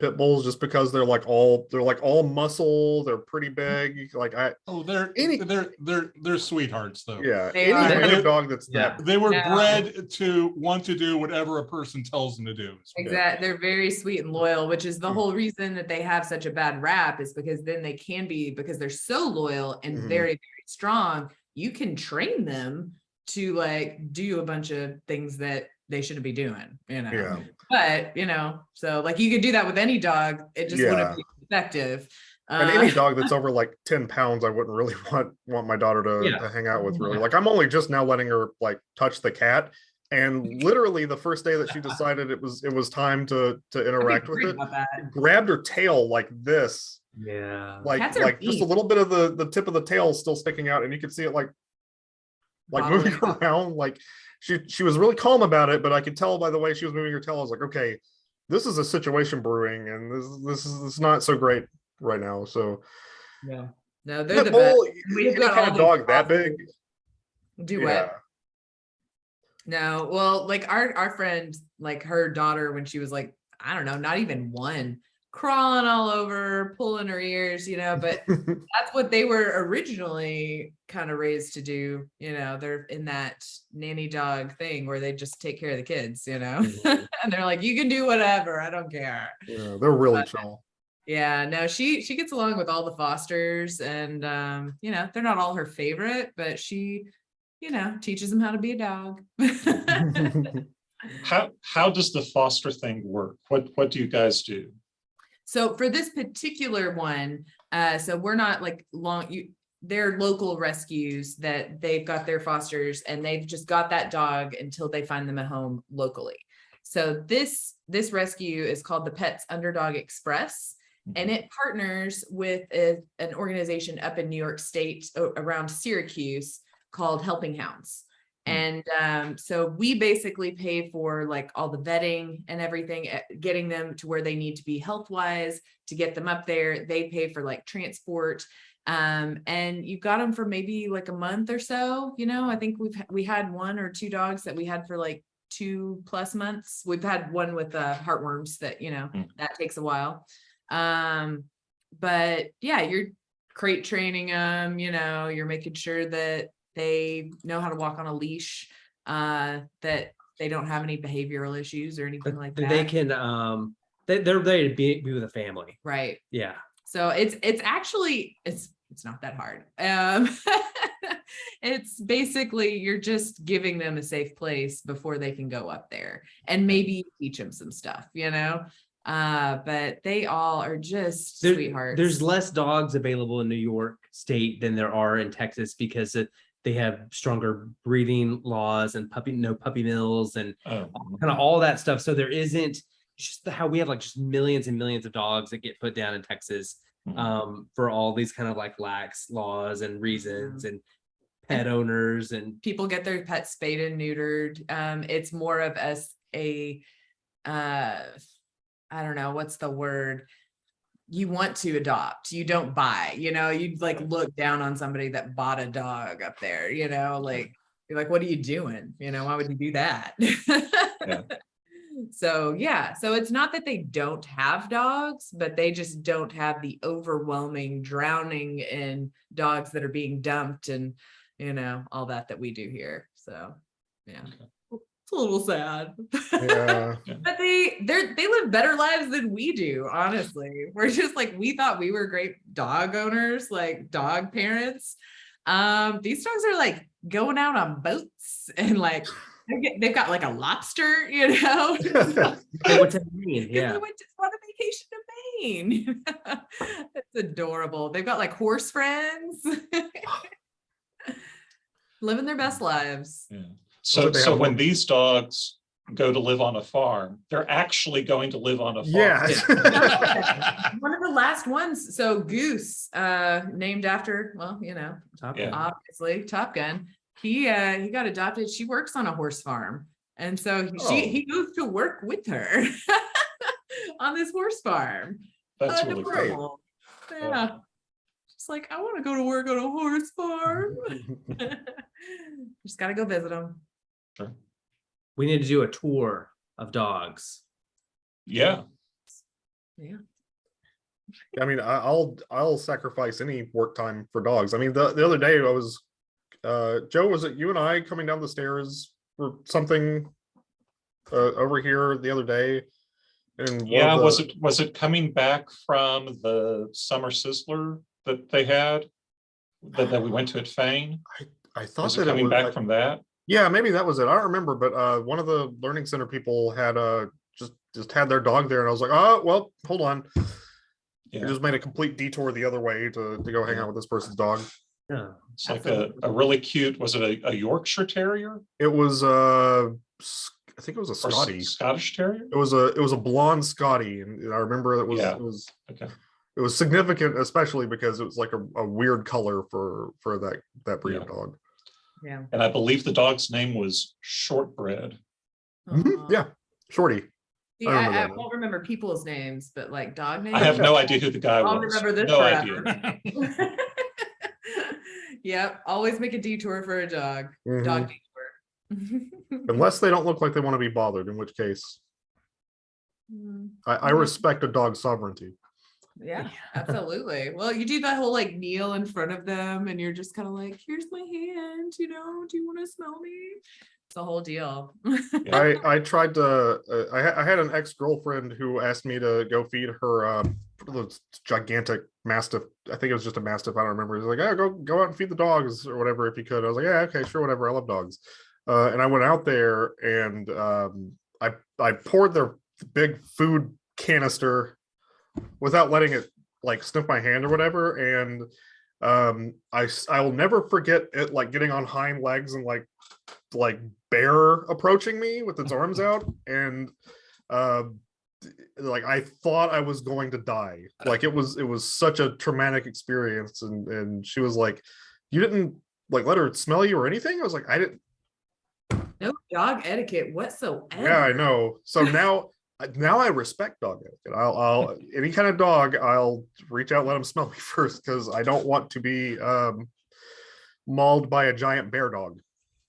pit bulls just because they're like all they're like all muscle, they're pretty big. Like I Oh, they're, Any- they're, they're, they're sweethearts though. yeah, They any are. kind of dog that's Yeah. that They were No. bred to want to do whatever a person tells them to do. Exactly. They're very sweet and loyal, which is the Mm. whole reason that they have such a bad rap is because then they can be because they're so loyal and Mhm. very, very strong. You can train them to like do a bunch of things that they shouldn't be doing, you know. yeah. But you know, so like you could do that with any dog. It just Yeah. wouldn't be effective. And Uh, any [laughs] dog that's over like 10 pounds, I wouldn't really [laughs] want want my daughter to, Yeah. to hang out with really. Like I'm only just now letting her like touch the cat. And [laughs] literally the first day that she decided it was it was time to to interact with it, grabbed her tail like this Yeah. like Cats are like just a little bit of the the tip of the tail still sticking out and you could see it like like moving [laughs] around like she she was really calm about it but i could tell by the way she was moving her tail i was like okay this is a situation brewing, and this this is it's not so great right now. So Yeah. No, they're the Pit best. bull, We've any got kind of dog that big, Do yeah. No, well, like our our friend, like her daughter, when she was like, I don't know, not even one, crawling all over, pulling her ears, you know, but [laughs] that's what they were originally kind of raised to do, you know, they're in that nanny dog thing where they just take care of the kids, you know. Mhm. [laughs] and they're like, you can do whatever, I don't care. Yeah, they're really But- chill. Yeah, no, she she gets along with all the fosters and um, you know, they're not all her favorite, but she, you know, teaches them how to be a dog. [laughs] How, how does the foster thing work? What, what do you guys do? So for this particular one, uh, so we're not like long, you, they're local rescues that they've got their fosters and they've just got that dog until they find them a home locally. So this, this rescue is called the Pets Underdog Express. And it partners with a- an organization up in New York State around Syracuse called Helping Hounds. Hmm. And um, so we basically pay for like all the vetting and everything, eh, getting them to where they need to be health wise to get them up there. They pay for like transport. Um, and you've got them for maybe like a month or so, you know, I think we've, we had one or two dogs that we had for like two plus months. We've had one with uh, heartworms that, you know, Hmm. that takes a while. Um, but yeah, you're crate training them, you know, you're making sure that they know how to walk on a leash, uh, that they don't have any behavioral issues or anything That like that they can, um, they, they're ready to be, be with a family. Right. Yeah. So it's, it's actually, it's, it's not that hard. Um, [laughs] it's basically, you're just giving them a safe place before they can go up there and maybe teach them some stuff, you know? Uh, but they all are just There- sweethearts. There's less dogs available in New York State than there are in Texas because it, they have stronger breeding laws and puppy, no puppy mills and Oh, kind of all that stuff. So there isn't just the- how we have like just millions and millions of dogs that get put down in Texas mhm. um, for all these kind of like lax laws and reasons and pet owners and people get their pets spayed and neutered. Um, it's more of as a, uh, I don't know, what's the word? You want to adopt, you don't buy, you know, you'd like look down on somebody that bought a dog up there, you know, like, you're like, what are you doing? You know, why would you do that? [laughs] So, yeah, so it's not that they don't have dogs, but they just don't have the overwhelming drowning in dogs that are being dumped and, you know, all that that we do here. So, yeah. It's a little sad. [laughs] Yeah. But they they're they live better lives than we do, honestly. We're just like we thought we were great dog owners, like dog parents. Um, these dogs are like going out on boats and like they get- they've got like a lobster, you know. Hey, what's that mean? Because they Yeah. went to, on a vacation to Maine. [laughs] It's adorable. They've got like horse friends. [laughs] [gasps] Living their best lives. Yeah. Well, So, so when these dogs go to live on a farm, they're actually going to live on a farm. Yeah. [laughs] [laughs] One of the last ones, so Goose, uh, named after, well, you know, Top Yeah. obviously Top Gun. He, uh, he got adopted. She works on a horse farm. And so he- she, Oh. he goes to work with her [laughs] on this horse farm. That's really great. Adorable. Yeah. Just like, I want to go to work on a horse farm. Just gotta go visit them. Sure. We need to do a tour of dogs. Yeah, Yeah. I mean, I- I'll I'll sacrifice any work time for dogs. I mean, the the other day I was, uh, Joe, was it you and I coming down the stairs for something uh, over here the other day? And one of yeah. Was it, was it coming back from the summer sizzler that they had? That, that we went to at Fain? I I thought Was that it it coming was, back I- from that? Yeah, maybe that was it. I don't remember, but uh, one of the learning center people had uh just just had their dog there, and I was like, oh well, hold on. I Yeah, just made a complete detour the other way to to go hang out with this person's dog. Yeah. it's like a, a really cute, was it a, a Yorkshire Terrier? It was uh, s- I think it was a Or Scotty. Scottish Terrier? It was a it was a blonde Scotty, and I remember it was Yeah. it was Okay. it was significant, especially because it was like a, a weird color for for that that breed of dog. Yeah. And I believe the dog's name was Shortbread. Mhm, Aw. Yeah, shorty. See, I I, remember I that won't remember people's names, but like dog names. I have no idea who the guy I'll was. remember this No forever. idea. [laughs] Yep, always make a detour for a dog, dog detour. [laughs] Unless they don't look like they want to be bothered, in which case Mm, I, I Mhm. respect a dog's sovereignty. Yeah, [laughs] absolutely. Well, you do that whole like kneel in front of them and you're just kind of like, here's my hand, you know, do you want to smell me? It's a whole deal. I [laughs] I tried to. Uh, I I had an ex girlfriend who asked me to go feed her uh, those gigantic mastiff. I think it was just a mastiff. I don't remember. He's like, "Yeah, go go out and feed the dogs or whatever if you could." I was like, "Yeah, okay, sure, whatever. I love dogs." Uh, and I went out there and um, I I poured their big food canister without letting it like sniff my hand or whatever. And um, I I will never forget it like getting on hind legs and like like bear approaching me with its arms [laughs] out and uh like i thought i was going to die like it was it was such a traumatic experience and and she was like you didn't like let her smell you or anything i was like i didn't No dog etiquette whatsoever. yeah i know so now now i respect dog etiquette i'll i'll [laughs] any kind of dog i'll reach out let them smell me [laughs] first because i don't want to be um mauled by a giant bear dog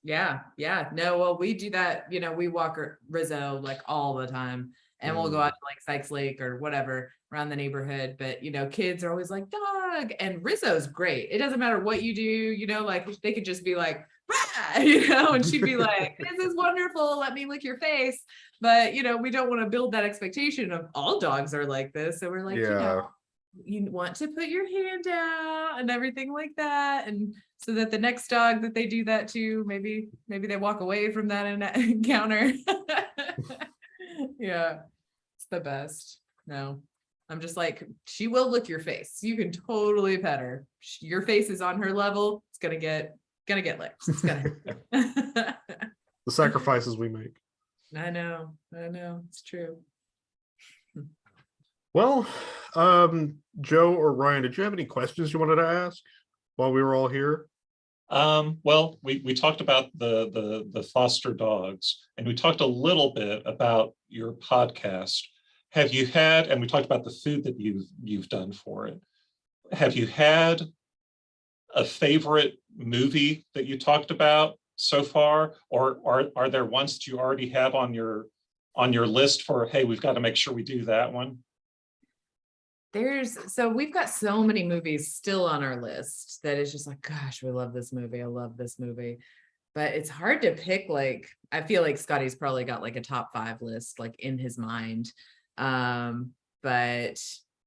Yeah, yeah. No, well, we do that, you know, we walk Rizzo like all the time. And we'll go Mm. out to like Sikes Lake or whatever around the neighborhood. But you know, kids are always like, dog. And Rizzo's great. It doesn't matter what you do, you know, like they could just be like, "Rah," [laughs] you know, and she'd be [laughs] like, This is wonderful. Let me lick your face. But you know, we don't want to build that expectation of all dogs are like this. So we're like, you know, you want to put your hand out and everything like that. And so that the next dog that they do that to, maybe, maybe they walk away from that [laughs] encounter. Yeah, it's the best. No, I'm just like, she will lick your face. You can totally pet her. Your face is on her level. It's gonna get, gonna get licked. It's gonna. [laughs] [laughs] the sacrifices we make I know, I know, it's true. Well, um, Joe or Ryan, did you have any questions you wanted to ask while we were all here? Um, well, we, we talked about the, the, the foster dogs and we talked a little bit about your podcast. Have you had, and we talked about the food that you've, you've done for it. Have you had a favorite movie that you talked about so far? Or are, are there ones that you already have on your, on your list for, hey, we've got to make sure we do that one? There's, so we've got so many movies still on our list that it's just like, gosh, we love this movie. I love this movie. But it's hard to pick, like, I feel like Scotty's probably got like a top five list, like in his mind. Um, but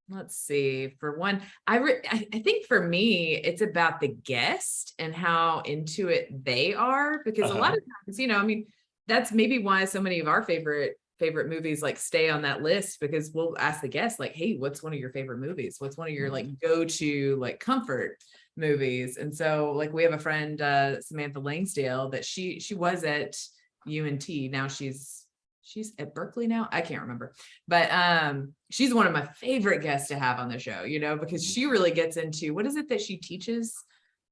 let's see, for one, I re- I, think for me, it's about the guest and how into it they are, because a lot Uh-huh. of times, you know, I mean, that's maybe why so many of our favorite favorite movies like stay on that list because we'll ask the guests like hey what's one of your favorite movies? What's one of your like go-to like comfort movies? And so like we have a friend uh samantha langsdale that she she was at unt now she's she's at berkeley now? I can't remember. But um she's one of my favorite guests to have on the show you know because she really gets into what is it that she teaches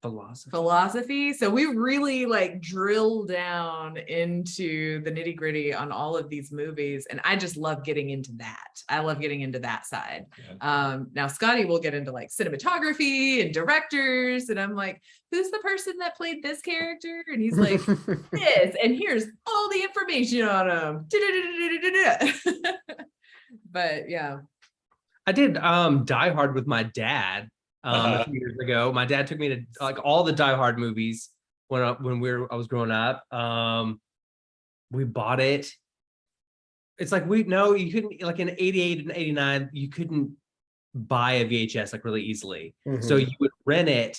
Philosophy. philosophy. So we really like drill down into the nitty gritty on all of these movies. And I just love getting into that. I love getting into that side. Yeah. Um, now Scotty will get into like cinematography and directors. And I'm like, who's the person that played this character? And he's like, [laughs] this, and here's all the information on him. [laughs] but yeah. I did um Die Hard with my dad um Uh-huh. a [laughs] few years ago. My dad took me to like all the Die Hard movies when I, when we were I was growing up. Um we bought it. It's like we no, you couldn't like in 88 and 89, you couldn't buy a VHS like really easily. So Mhm. you would rent it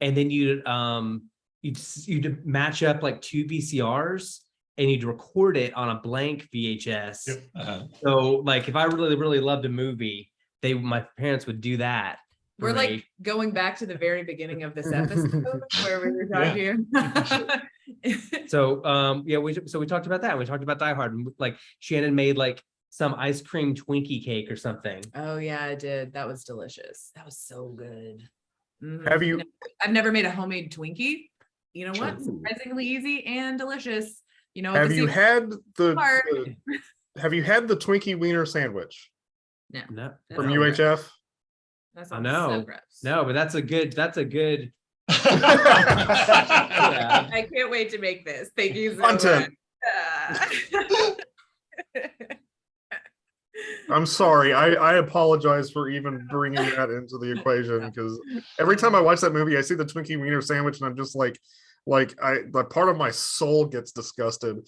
and then you'd um you'd you'd match up like two VCRs and you'd record it on a blank VHS. Yep. Uh, So like if I really, really loved a movie, they my parents would do that. For We're like going back to the very beginning of this episode [laughs] where we were talking. so [laughs] um yeah, we so we talked about that. We talked about Die Hard. and, Like Shannon made like some ice cream Twinkie cake or something. Oh yeah, I did. That was delicious. That was so good. Mhm. Have you I've never made a homemade Twinkie. You know what? Ooh. Surprisingly easy and delicious. You know, have you had the, the- have you had the Twinkie Wiener sandwich No. No, from all right. UHF? That's I know. Subreps. no, but that's a good, that's a good, [laughs] [laughs] Yeah. I can't wait to make this. Thank you so Content. much. Uh. [laughs] I'm sorry. I, I apologize for even bringing that into the equation because every time I watch that movie, I see the Twinkie Wiener sandwich and I'm just like, like I, like part of my soul gets disgusted.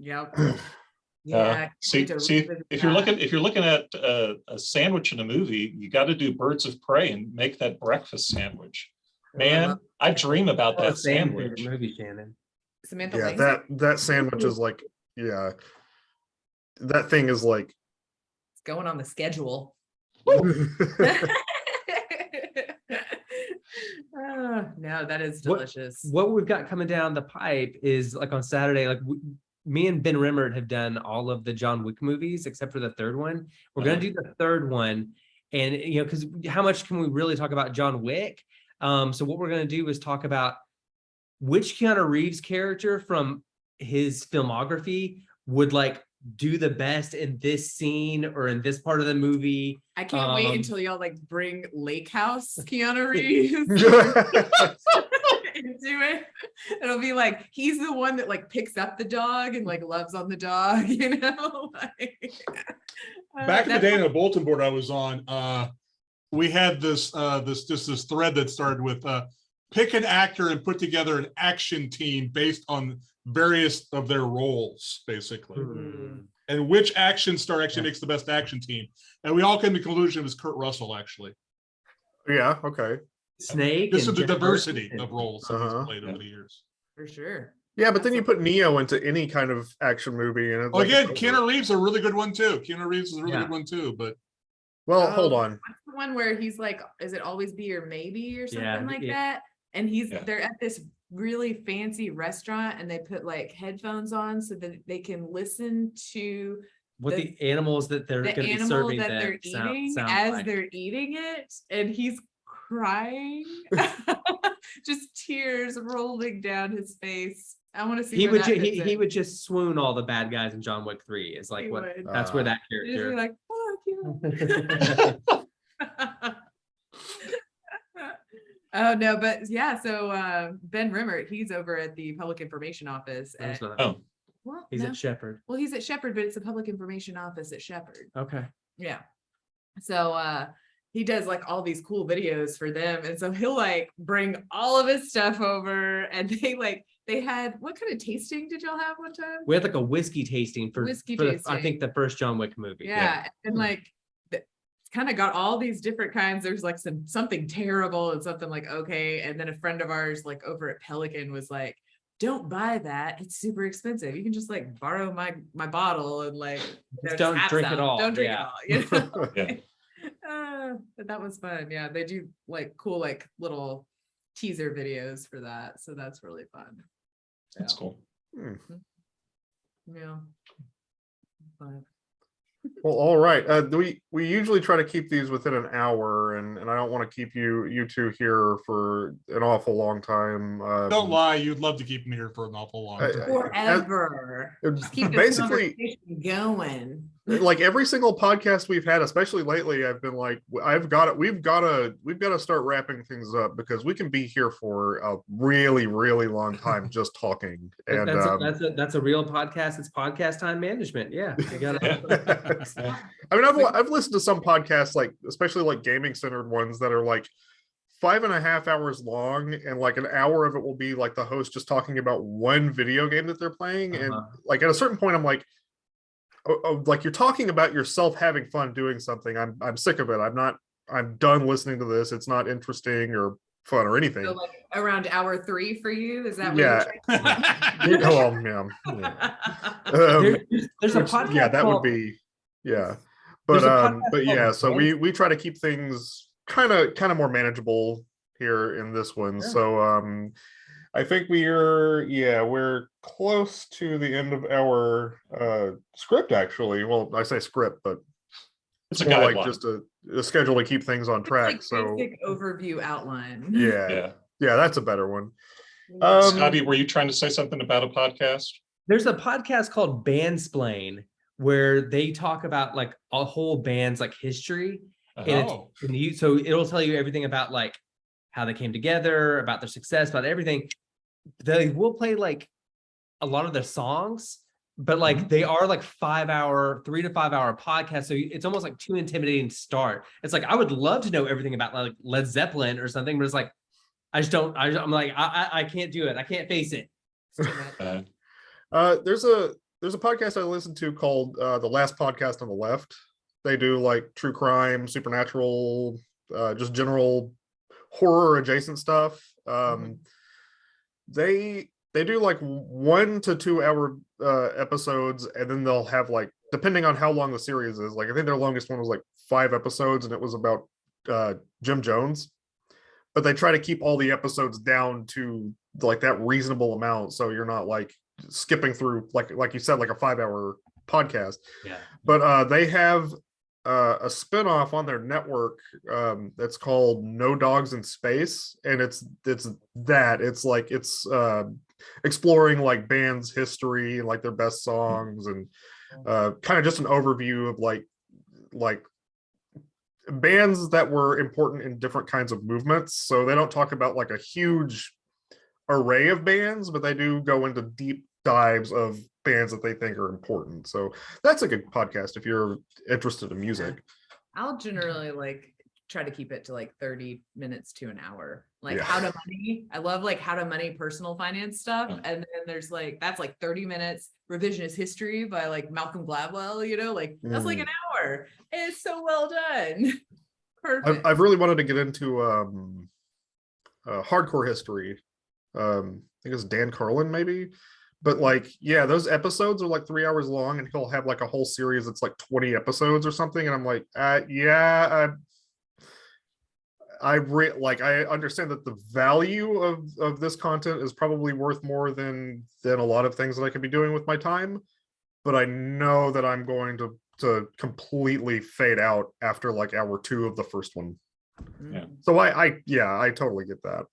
Yep. [clears throat] Uh, Yeah. see, see, if you're looking, if you're looking at uh, a sandwich in a movie, you got to do birds of prey and make that breakfast sandwich. Man, I dream about oh, that sandwich. movie, Shannon. Samantha Yeah, Lang that that sandwich is like, yeah, that thing is like. It's going on the schedule. [laughs] [laughs] Ah, No, that is delicious. What we've got coming down the pipe is like on Saturday, like w- me and Ben Rimmert have done all of the John Wick movies except for the third one. We're gonna Uh-huh. do the third one. And you know, because how much can we really talk about John Wick? Um, so what we're gonna do is talk about which Keanu Reeves character from his filmography would like do the best in this scene or in this part of the movie. I can't wait um, until y'all like bring Lake House [laughs] Keanu Reeves [laughs] [laughs] into it. [laughs] It'll be like he's the one that like picks up the dog and like loves on the dog, [laughs] you know? [laughs] Like, Back in the day in a bulletin board I was on, uh, we had this, uh, this, just this thread that started with, uh, pick an actor and put together an action team based on various of their roles, basically. Mm. And which action star actually makes the best action team? And we all came to the conclusion it was Kurt Russell, actually. Yeah, okay. Snake. This is the Jennifer diversity Aniston. of roles that he's Uh-huh. played over the years. for sure. Yeah, but then you put Neo into any kind of action movie and it's Well, like again, it's over. Keanu Reeves is a really good one too. Keanu Reeves is a really Yeah. good one too, but Well, hold Oh. on. What's the one where he's like, is it always be or maybe or Yeah, something like yeah. that? And he's Yeah. they're at this really fancy restaurant and they put like headphones on so that they can listen to What the- the animals that they're the gonna be serving that them they're sound- eating sound as like. they're eating it and he's crying [laughs] just tears rolling down his face i want to see He would, ju- he, he would just swoon all the bad guys in John Wick three is like He what, would. that's where Uh, that He'd be character. like fuck you [laughs] oh no but yeah so uh ben rimmert he's over at the public information office at, not- Oh, well, He's no. at Shepherd. well he's at shepherd but it's a public information office at shepherd Okay. Yeah. So uh he does like all these cool videos for them. And so he'll like bring all of his stuff over and [laughs] they like they had what kind of tasting did y'all have one time? We had like a whiskey tasting for, Whiskey for the- I think the first John Wick movie. Yeah. And Hmm. like kind of got all these different kinds. There's like some something terrible and something like okay. And then a friend of ours, like over at Pelican, was like, don't buy that. It's super expensive. You can just like borrow my my bottle and like [laughs] you know, don't drink it all, Don't drink yeah. it all. You know? [laughs] Yeah. [laughs] Uh, but that was fun. Yeah, they do like cool like little teaser videos for that. So that's really fun. that's Yeah. cool. Hmm. Yeah. But Well, all right. Uh, we we usually try to keep these within an hour, and and I don't want to keep you you two here for an awful long time. Um, don't lie, you'd love to keep him here for an awful long time. I- forever. uh, Just keep basically, going. Like every single podcast we've had, especially lately, I've been like, I've got it. We've got to we've got to start wrapping things up because we can be here for a really really long time [laughs] just talking. And That's, a- um, that's a, that's a real podcast. It's podcast time management. Yeah. [laughs] You gotta, [laughs] I mean, I've I've listened to some podcasts, like especially like gaming centered ones that are like five and a half hours long, and like an hour of it will be like the host just talking about one video game that they're playing, and Uh-huh. like at a certain point, I'm like, like you're talking about yourself having fun doing something. I'm I'm sick of it. I'm not. I'm done listening to this. It's not interesting or fun or anything. So like around hour three for you, is that what Yeah. you're Yeah, [laughs] oh, um, [laughs] yeah, yeah. Um, There- there's, there's a podcast. yeah that would be yeah but um but yeah so we we try to keep things kind of kind of more manageable here in this one Yeah. so um i think we are yeah we're close to the end of our uh script actually well i say script but It's it's a more like guideline. just a, a schedule to keep things on It's track like so overview outline. yeah Yeah. yeah that's a better one um Scotty, were you trying to say something about a podcast? There's a podcast called Bandsplain where they talk about like a whole band's like history. And it's Oh, and you, so it'll tell you everything about like how they came together, about their success, about everything. They will play like a lot of their songs, but like they are like five hour, three to five hour podcast. So it's almost like too intimidating to start. It's like I would love to know everything about like Led Zeppelin or something, but it's like I just don't. I, I'm like I, I I can't do it. I can't face it. It's too much. Uh, Uh, there's a there's a podcast I listen to called uh, the Last Podcast on the Left. They do like true crime, supernatural, uh, just general horror adjacent stuff. Um, They they do like one to two hour uh, episodes, and then they'll have like depending on how long the series is. Like I think their longest one was like five episodes, and it was about uh, Jim Jones. But they try to keep all the episodes down to like that reasonable amount, so you're not like skipping through like like you said like a five hour podcast Yeah. but uh they have uh, a spin-off on their network um that's called no dogs in space and it's it's that it's like it's uh exploring like bands history and like their best songs and uh kind of just an overview of like like bands that were important in different kinds of movements so they don't talk about like a huge array of bands but they do go into deep dives of bands that they think are important so that's a good podcast if you're interested in music I'll generally like try to keep it to like thirty minutes to an hour. Like Yeah. how to money. I love like how to money personal finance stuff. Yeah. And then there's like, that's like thirty minutes revisionist history by like Malcolm Gladwell, you know, like that's like Mm. an hour. It's so well done. [laughs] I've, Perfect. I've really wanted to get into um uh, hardcore history um i think it's dan carlin maybe but like yeah those episodes are like three hours long and he'll have like a whole series that's like 20 episodes or something and i'm like uh yeah i i re- like i understand that the value of of this content is probably worth more than than a lot of things that i could be doing with my time but i know that i'm going to to completely fade out after like hour two of the first one yeah. So I, I, yeah, I totally get that.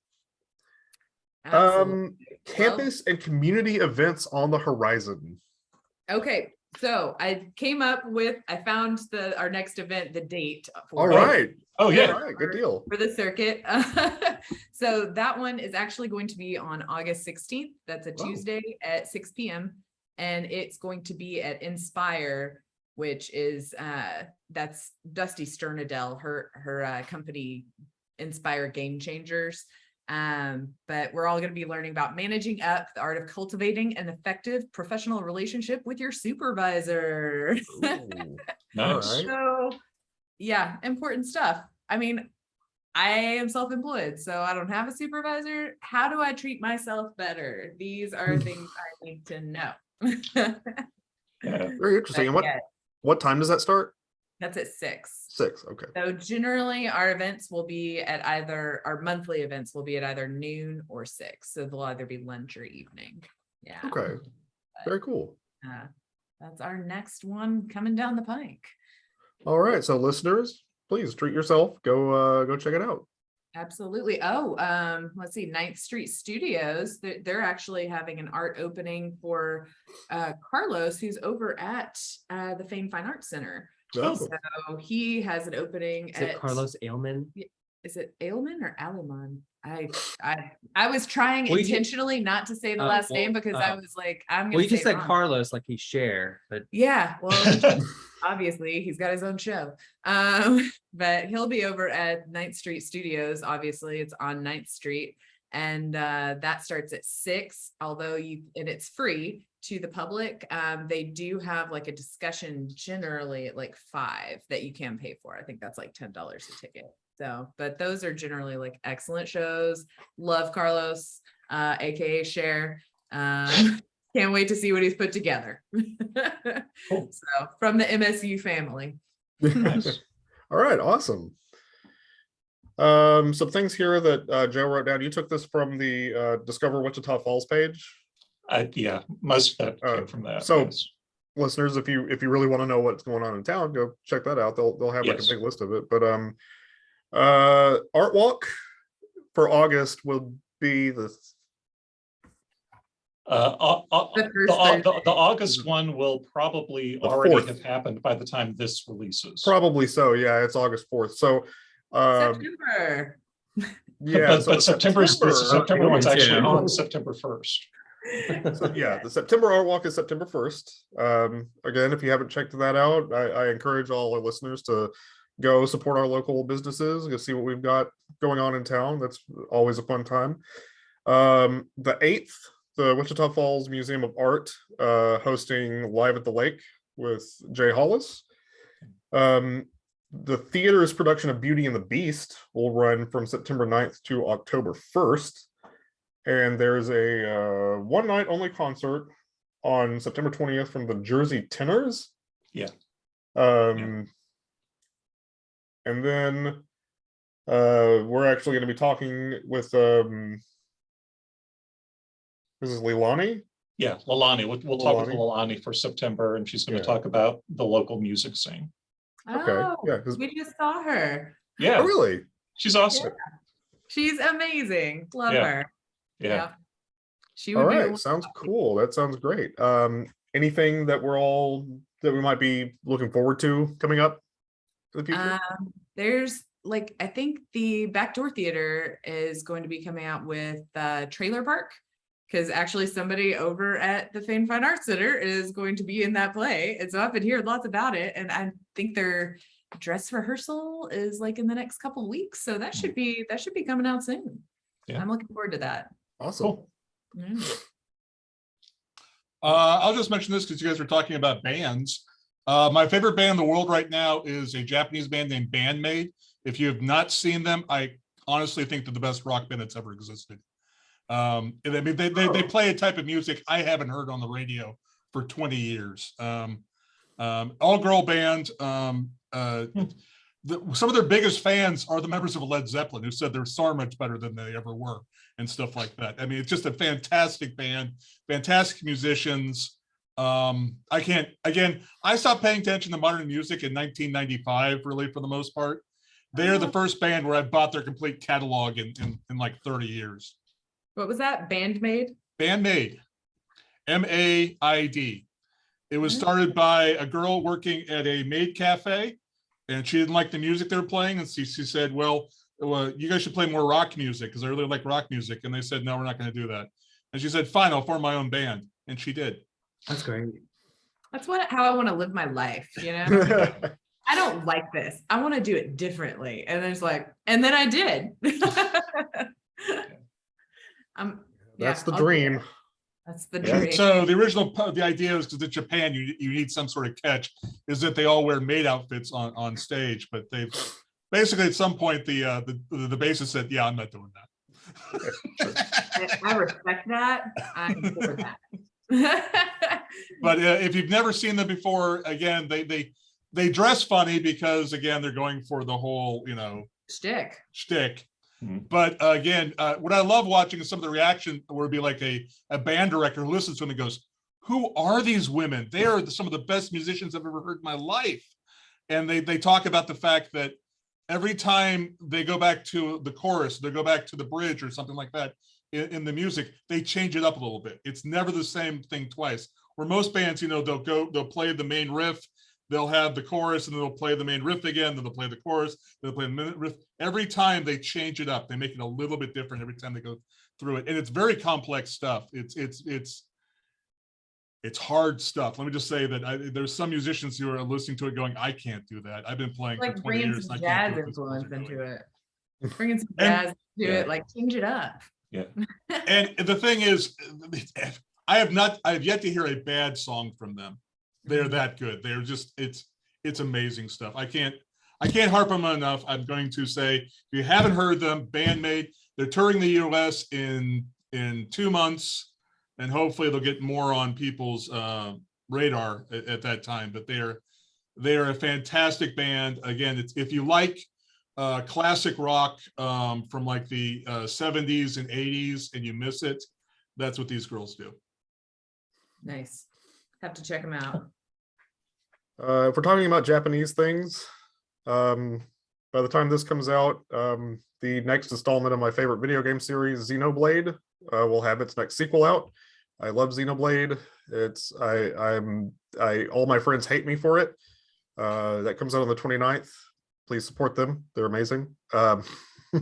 absolutely. Um, campus and community events on the horizon. Okay, so I came up with, I found the, our next event, the date. All for it. right, Oh, all yeah. right, good deal. for the circuit. [laughs] so that one is actually going to be on August 16th. That's a Oh. Tuesday at 6 p.m. And it's going to be at Inspire, which is uh that's Dusty Sternadell, her her uh, company Inspire Game Changers. Um, but we're all going to be learning about managing up the art of cultivating an effective professional relationship with your supervisor. Ooh, [laughs] Nice. So, yeah, important stuff. I mean, I am self-employed, so I don't have a supervisor. How do I treat myself better? These are [laughs] things I need to know. [laughs] Yeah. Very interesting. And what, Yeah, what time does that start? That's at six. Six, okay. So generally, our events will be at either, our monthly events will be at either noon or six. So they'll either be lunch or evening. Yeah. Okay, very cool. uh, That's our next one coming down the pike. All right, so listeners, please treat yourself. Go, uh, go check it out. Absolutely. Oh, um, let's see, Ninth Street Studios, they're, they're actually having an art opening for uh Carlos, who's over at uh the Fain Fine Arts Center. Oh, So he has an opening Is at, it Carlos Ailman? is it Ailman or Alaman? I, I, I was trying Well, you can- intentionally not to say the Oh, last well, name because I uh, was like, I'm gonna Well, you just say said wrong. Carlos like he's share, but Yeah, well, [laughs] obviously he's got his own show. Um, [laughs] but he'll be over at Ninth Street Studios. Obviously, it's on Ninth Street. And uh, that starts at six, although you and it's free to the public. Um, they do have like a discussion generally at like five that you can pay for. I think that's like ten dollars a ticket. So, but those are generally like excellent shows. Love Carlos, uh, aka Cher. Um, [laughs] can't wait to see what he's put together. Cool. [laughs] So from the MSU family. [laughs] Nice. All right, awesome. Um, some things here that uh, Joe wrote down. You took this from the uh, Discover Wichita Falls page. I, yeah, most of that Uh, came from that. so- yes. listeners, if you if you really want to know what's going on in town, go check that out. They'll they'll have like Yes. a big list of it. But um, uh, art walk for August will be the Uh, au- au- The the, the, the August one will probably The already fourth. have happened by the time this releases. Probably so, yeah, it's August fourth, so, um, September. yeah. But, so but September's, the September- September one's actually Yeah. on September first. So, [laughs] yeah, the September Art Walk is September first. Um, again, if you haven't checked that out, I, I encourage all our listeners to go support our local businesses, go see what we've got going on in town. That's always a fun time. Um, the eighth, the Wichita Falls Museum of Art, uh, hosting Live at the Lake with Jay Hollis. Um, the theater's production of Beauty and the Beast will run from September 9th to October first. And there's a uh, one night only concert on September 20th from the Jersey Tenors. Yeah. Um, and then uh, we're actually going to be talking with um, this is Leilani. Yeah, Lalani, we'll, we'll talk with Leilani. For September and she's gonna Yeah. talk about the local music scene. Okay, Oh, yeah, 'cause- we just saw her. Oh, Yeah, really? she's awesome. She's amazing. Love Yeah. her. Yeah. She All would be. a right, sounds cool. That sounds great. Um, anything that we're all that we might be looking forward to coming up in the future? Um, there's like, I think the Backdoor Theater is going to be coming out with uh Trailer Park. Cause actually somebody over at the Fain Fine Arts Center is going to be in that play. And so I've been hearing lots about it and I think their dress rehearsal is like in the next couple of weeks. So that should be, that should be coming out soon. Yeah. I'm looking forward to that. Awesome. Cool. Yeah. Uh, I'll just mention this because you guys were talking about bands. Uh, my favorite band in the world right now is a Japanese band named Band-Maid. If you have not seen them, I honestly think they're the best rock band that's ever existed. Um, and I mean, they, they, they play a type of music I haven't heard on the radio for 20 years. Um, um, all girl band. Um, uh, the, some of their biggest fans are the members of Led Zeppelin who said they're so much better than they ever were and stuff like that. I mean, it's just a fantastic band fantastic musicians. Um, I can't, again, I stopped paying attention to modern music in 1995, really, for the most part. They're the first band where I bought their complete catalog in, in, in like 30 years. What was that? Band-Maid? Band-Maid, M-A-I-D. It was Mm. started by a girl working at a maid cafe and she didn't like the music they were playing. And she, she said, well, well, you guys should play more rock music because I really like rock music. And they said, no, we're not going to do that. And she said, fine, I'll form my own band. And she did. That's great. That's what, how I want to live my life, you know? [laughs] I don't like this. I want to do it differently. And then it's like, and then I did. [laughs] Um, That's yeah, the I'll do dream. That's the Yeah. dream. So the original, the idea is because in Japan, you, you need some sort of catch, is that they all wear maid outfits on, on stage, but they've, basically at some point, the, uh, the, the bassist said, yeah, I'm not doing that. I respect that. I'm for that. [laughs] But uh, if you've never seen them before, again, they, they, they dress funny because again, they're going for the whole, you know, Shtick. shtick. Hmm. But uh, again, uh, what I love watching is some of the reaction where it'd be like a, a band director who listens to them and goes, who are these women? They are the- some of the best musicians I've ever heard in my life. And they, they talk about the fact that every time they go back to the chorus, they go back to the bridge or something like that in, in the music, they change it up a little bit. It's never the same thing twice. Where most bands, you know, they'll go, they'll play the main riff, they'll have the chorus and then they'll play the main riff again, then they'll play the chorus, they'll play the minute riff. Every time they change it up, they make it a little bit different every time they go through it. And it's very complex stuff. It's, it's, it's, it's hard stuff. Let me just say that I, there's some musicians who are listening to it going, I can't do that. I've been playing for 20 years. some and I can't jazz do what these guys are influence into it. [laughs] Bringing some And- jazz to Yeah. it, like change it up. Yeah. and the thing is, I have not, I have yet to hear a bad song from them. They're that good. They're just, it's, it's amazing stuff. I can't, I can't harp on them enough. I'm going to say, if you haven't heard them, Band-Maid, they're touring the US in, in two months. And hopefully they'll get more on people's uh, radar at, at that time, but they're, they are a fantastic band. Again, it's, if you like uh, classic rock um, from like the uh, 70s and 80s and you miss it, that's what these girls do. Nice. Have to check them out. Uh, if we're talking about Japanese things, um, by the time this comes out, um, the next installment of my favorite video game series, Xenoblade, uh, will have its next sequel out. I love Xenoblade. It's I I'm I all my friends hate me for it. Uh, that comes out on the 29th. Please support them. They're amazing. Um, [laughs]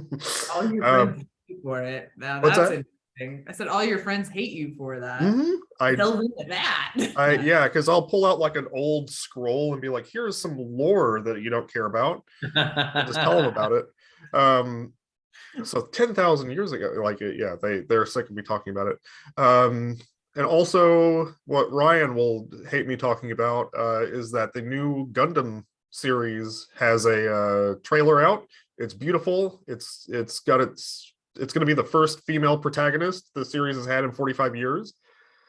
All your um, friends hate you for it. Now that's I said all your friends hate you for that. mhm. I Delve into that. I [laughs] yeah, because I'll pull out like an old scroll and be like, here's some lore that you don't care about. Just tell them [laughs] about it. Um, so 10,000 years ago, like uh, yeah, they they're sick of me talking about it. Um, and also what Ryan will hate me talking about uh, is that the new Gundam series has a uh, trailer out. It's beautiful. It's it's got its it's going to be the first female protagonist the series has had in 45 years.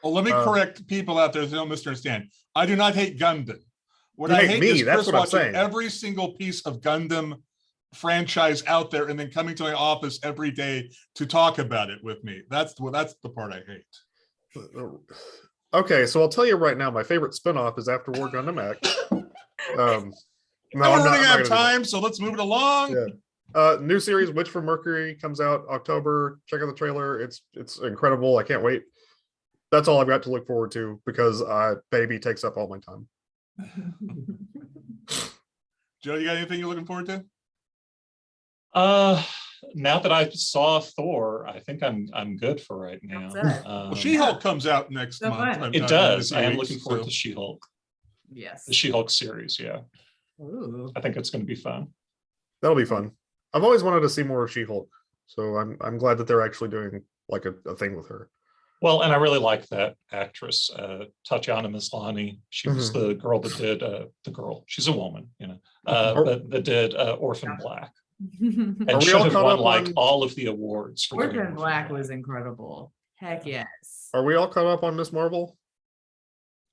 Well, let me Uh, correct people out there that don't misunderstand. I do not hate Gundam. What You I hate hate me, is that's Chris what I'm watching saying. every single piece of Gundam franchise out there and then coming to my office every day to talk about it with me. That's what that's the part I hate. Okay, so I'll tell you right now, my favorite spinoff is After War Gundam X. [laughs] Um, no, I'm we're running not out of time, so let's move it along. Yeah. Uh, new series Witch from Mercury comes out October. Check out the trailer. It's it's incredible. I can't wait. That's all I've got to look forward to because uh, baby takes up all my time. [laughs] Joe, you got anything you're looking forward to? Uh, now that I saw Thor, I think I'm, I'm good for right now. That's it. Well, Um, She-Hulk comes out next So month. fun. uh, It does. i am weeks, looking forward so- to She-Hulk, yes. the She-Hulk series, yeah. Ooh. I think it's gonna be fun. That'll be fun. I've always wanted to see more of She-Hulk, so I'm I'm glad that they're actually doing like a, a thing with her. Well, and I really like that actress, uh, Tatiana Maslany. She was the girl that did, uh, the girl, she's a woman, you know, uh, Or- but that did, uh, Orphan Black. [laughs] Are And we should all have caught won up like on- all of the awards. for doing Orphan Black was incredible. Heck yes. Are we all caught up on Miss Marvel?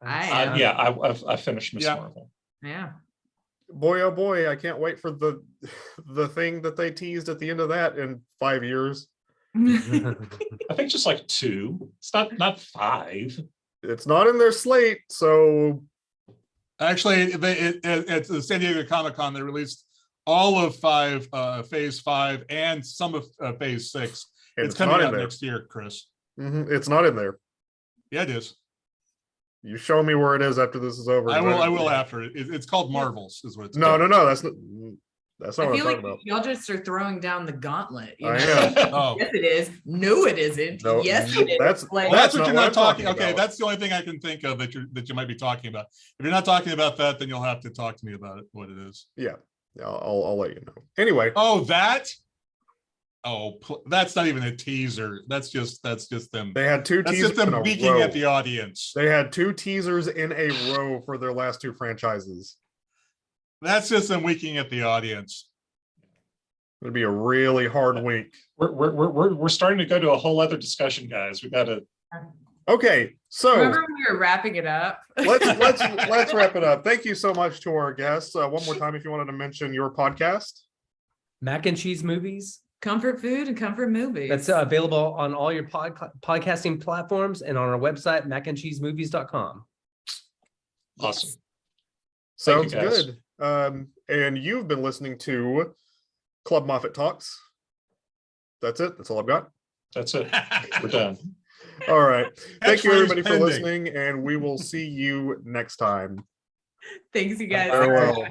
I Uh, yeah, I, I've, I finished Miss Yeah. Marvel. Yeah. Boy, oh boy, I can't wait for the [laughs] the thing that they teased at the end of that in five years. [laughs] I think just like two. It's not, not five. It's not in their slate, so Actually, they, it, it- at the San Diego Comic Con, they released all of five, uh, phase five and some of, uh, phase six. it's, It's coming not in out there. next year, Chris. Mhm, It's not in there. Yeah, it is. You show me where it is after this is over. I 'cause will, I didn't- will after it. It- It's called Marvels is what it's. No, called. no, no. That's not. That's not I what I'm feel talking like about. y'all just are throwing down the gauntlet. you I am. [laughs] Oh, Yes, it is. No, it isn't. No, yes, it is. that's- Like, well, that's That's what not you're not I'm talking, talking okay, about. that's the only thing I can think of that you're, that you might be talking about. If you're not talking about that, then you'll have to talk to me about it, what it is. Yeah, I'll, I'll, I'll let you know. Anyway, Oh, that? Oh, pl- that's not even a teaser. That's just, that's just them. they had two That's teasers just them a beaking at the audience. They had two teasers in a row for their last two franchises. That's just them winking at the audience. It'd be a really hard week. We're, we're, we're, we're, we're starting to go to a whole other discussion, guys. We gotta, Okay, so Remember when we were wrapping it up? let's let's [laughs] let's wrap it up. Thank you so much to our guests. Uh, one more time, if you wanted to mention your podcast. Mac and cheese movies. Comfort food and comfort movies. That's uh, available on all your pod, podcasting platforms and on our website, macandcheesemovies.com. awesome. Sounds Thank you, guys. good. Um, and you've been listening to Club Moffett Talks. That's it. That's all I've got. That's it. [laughs] We're done. All right. Thank you, everybody, for listening, and we will see you next time. Thanks, you guys. Very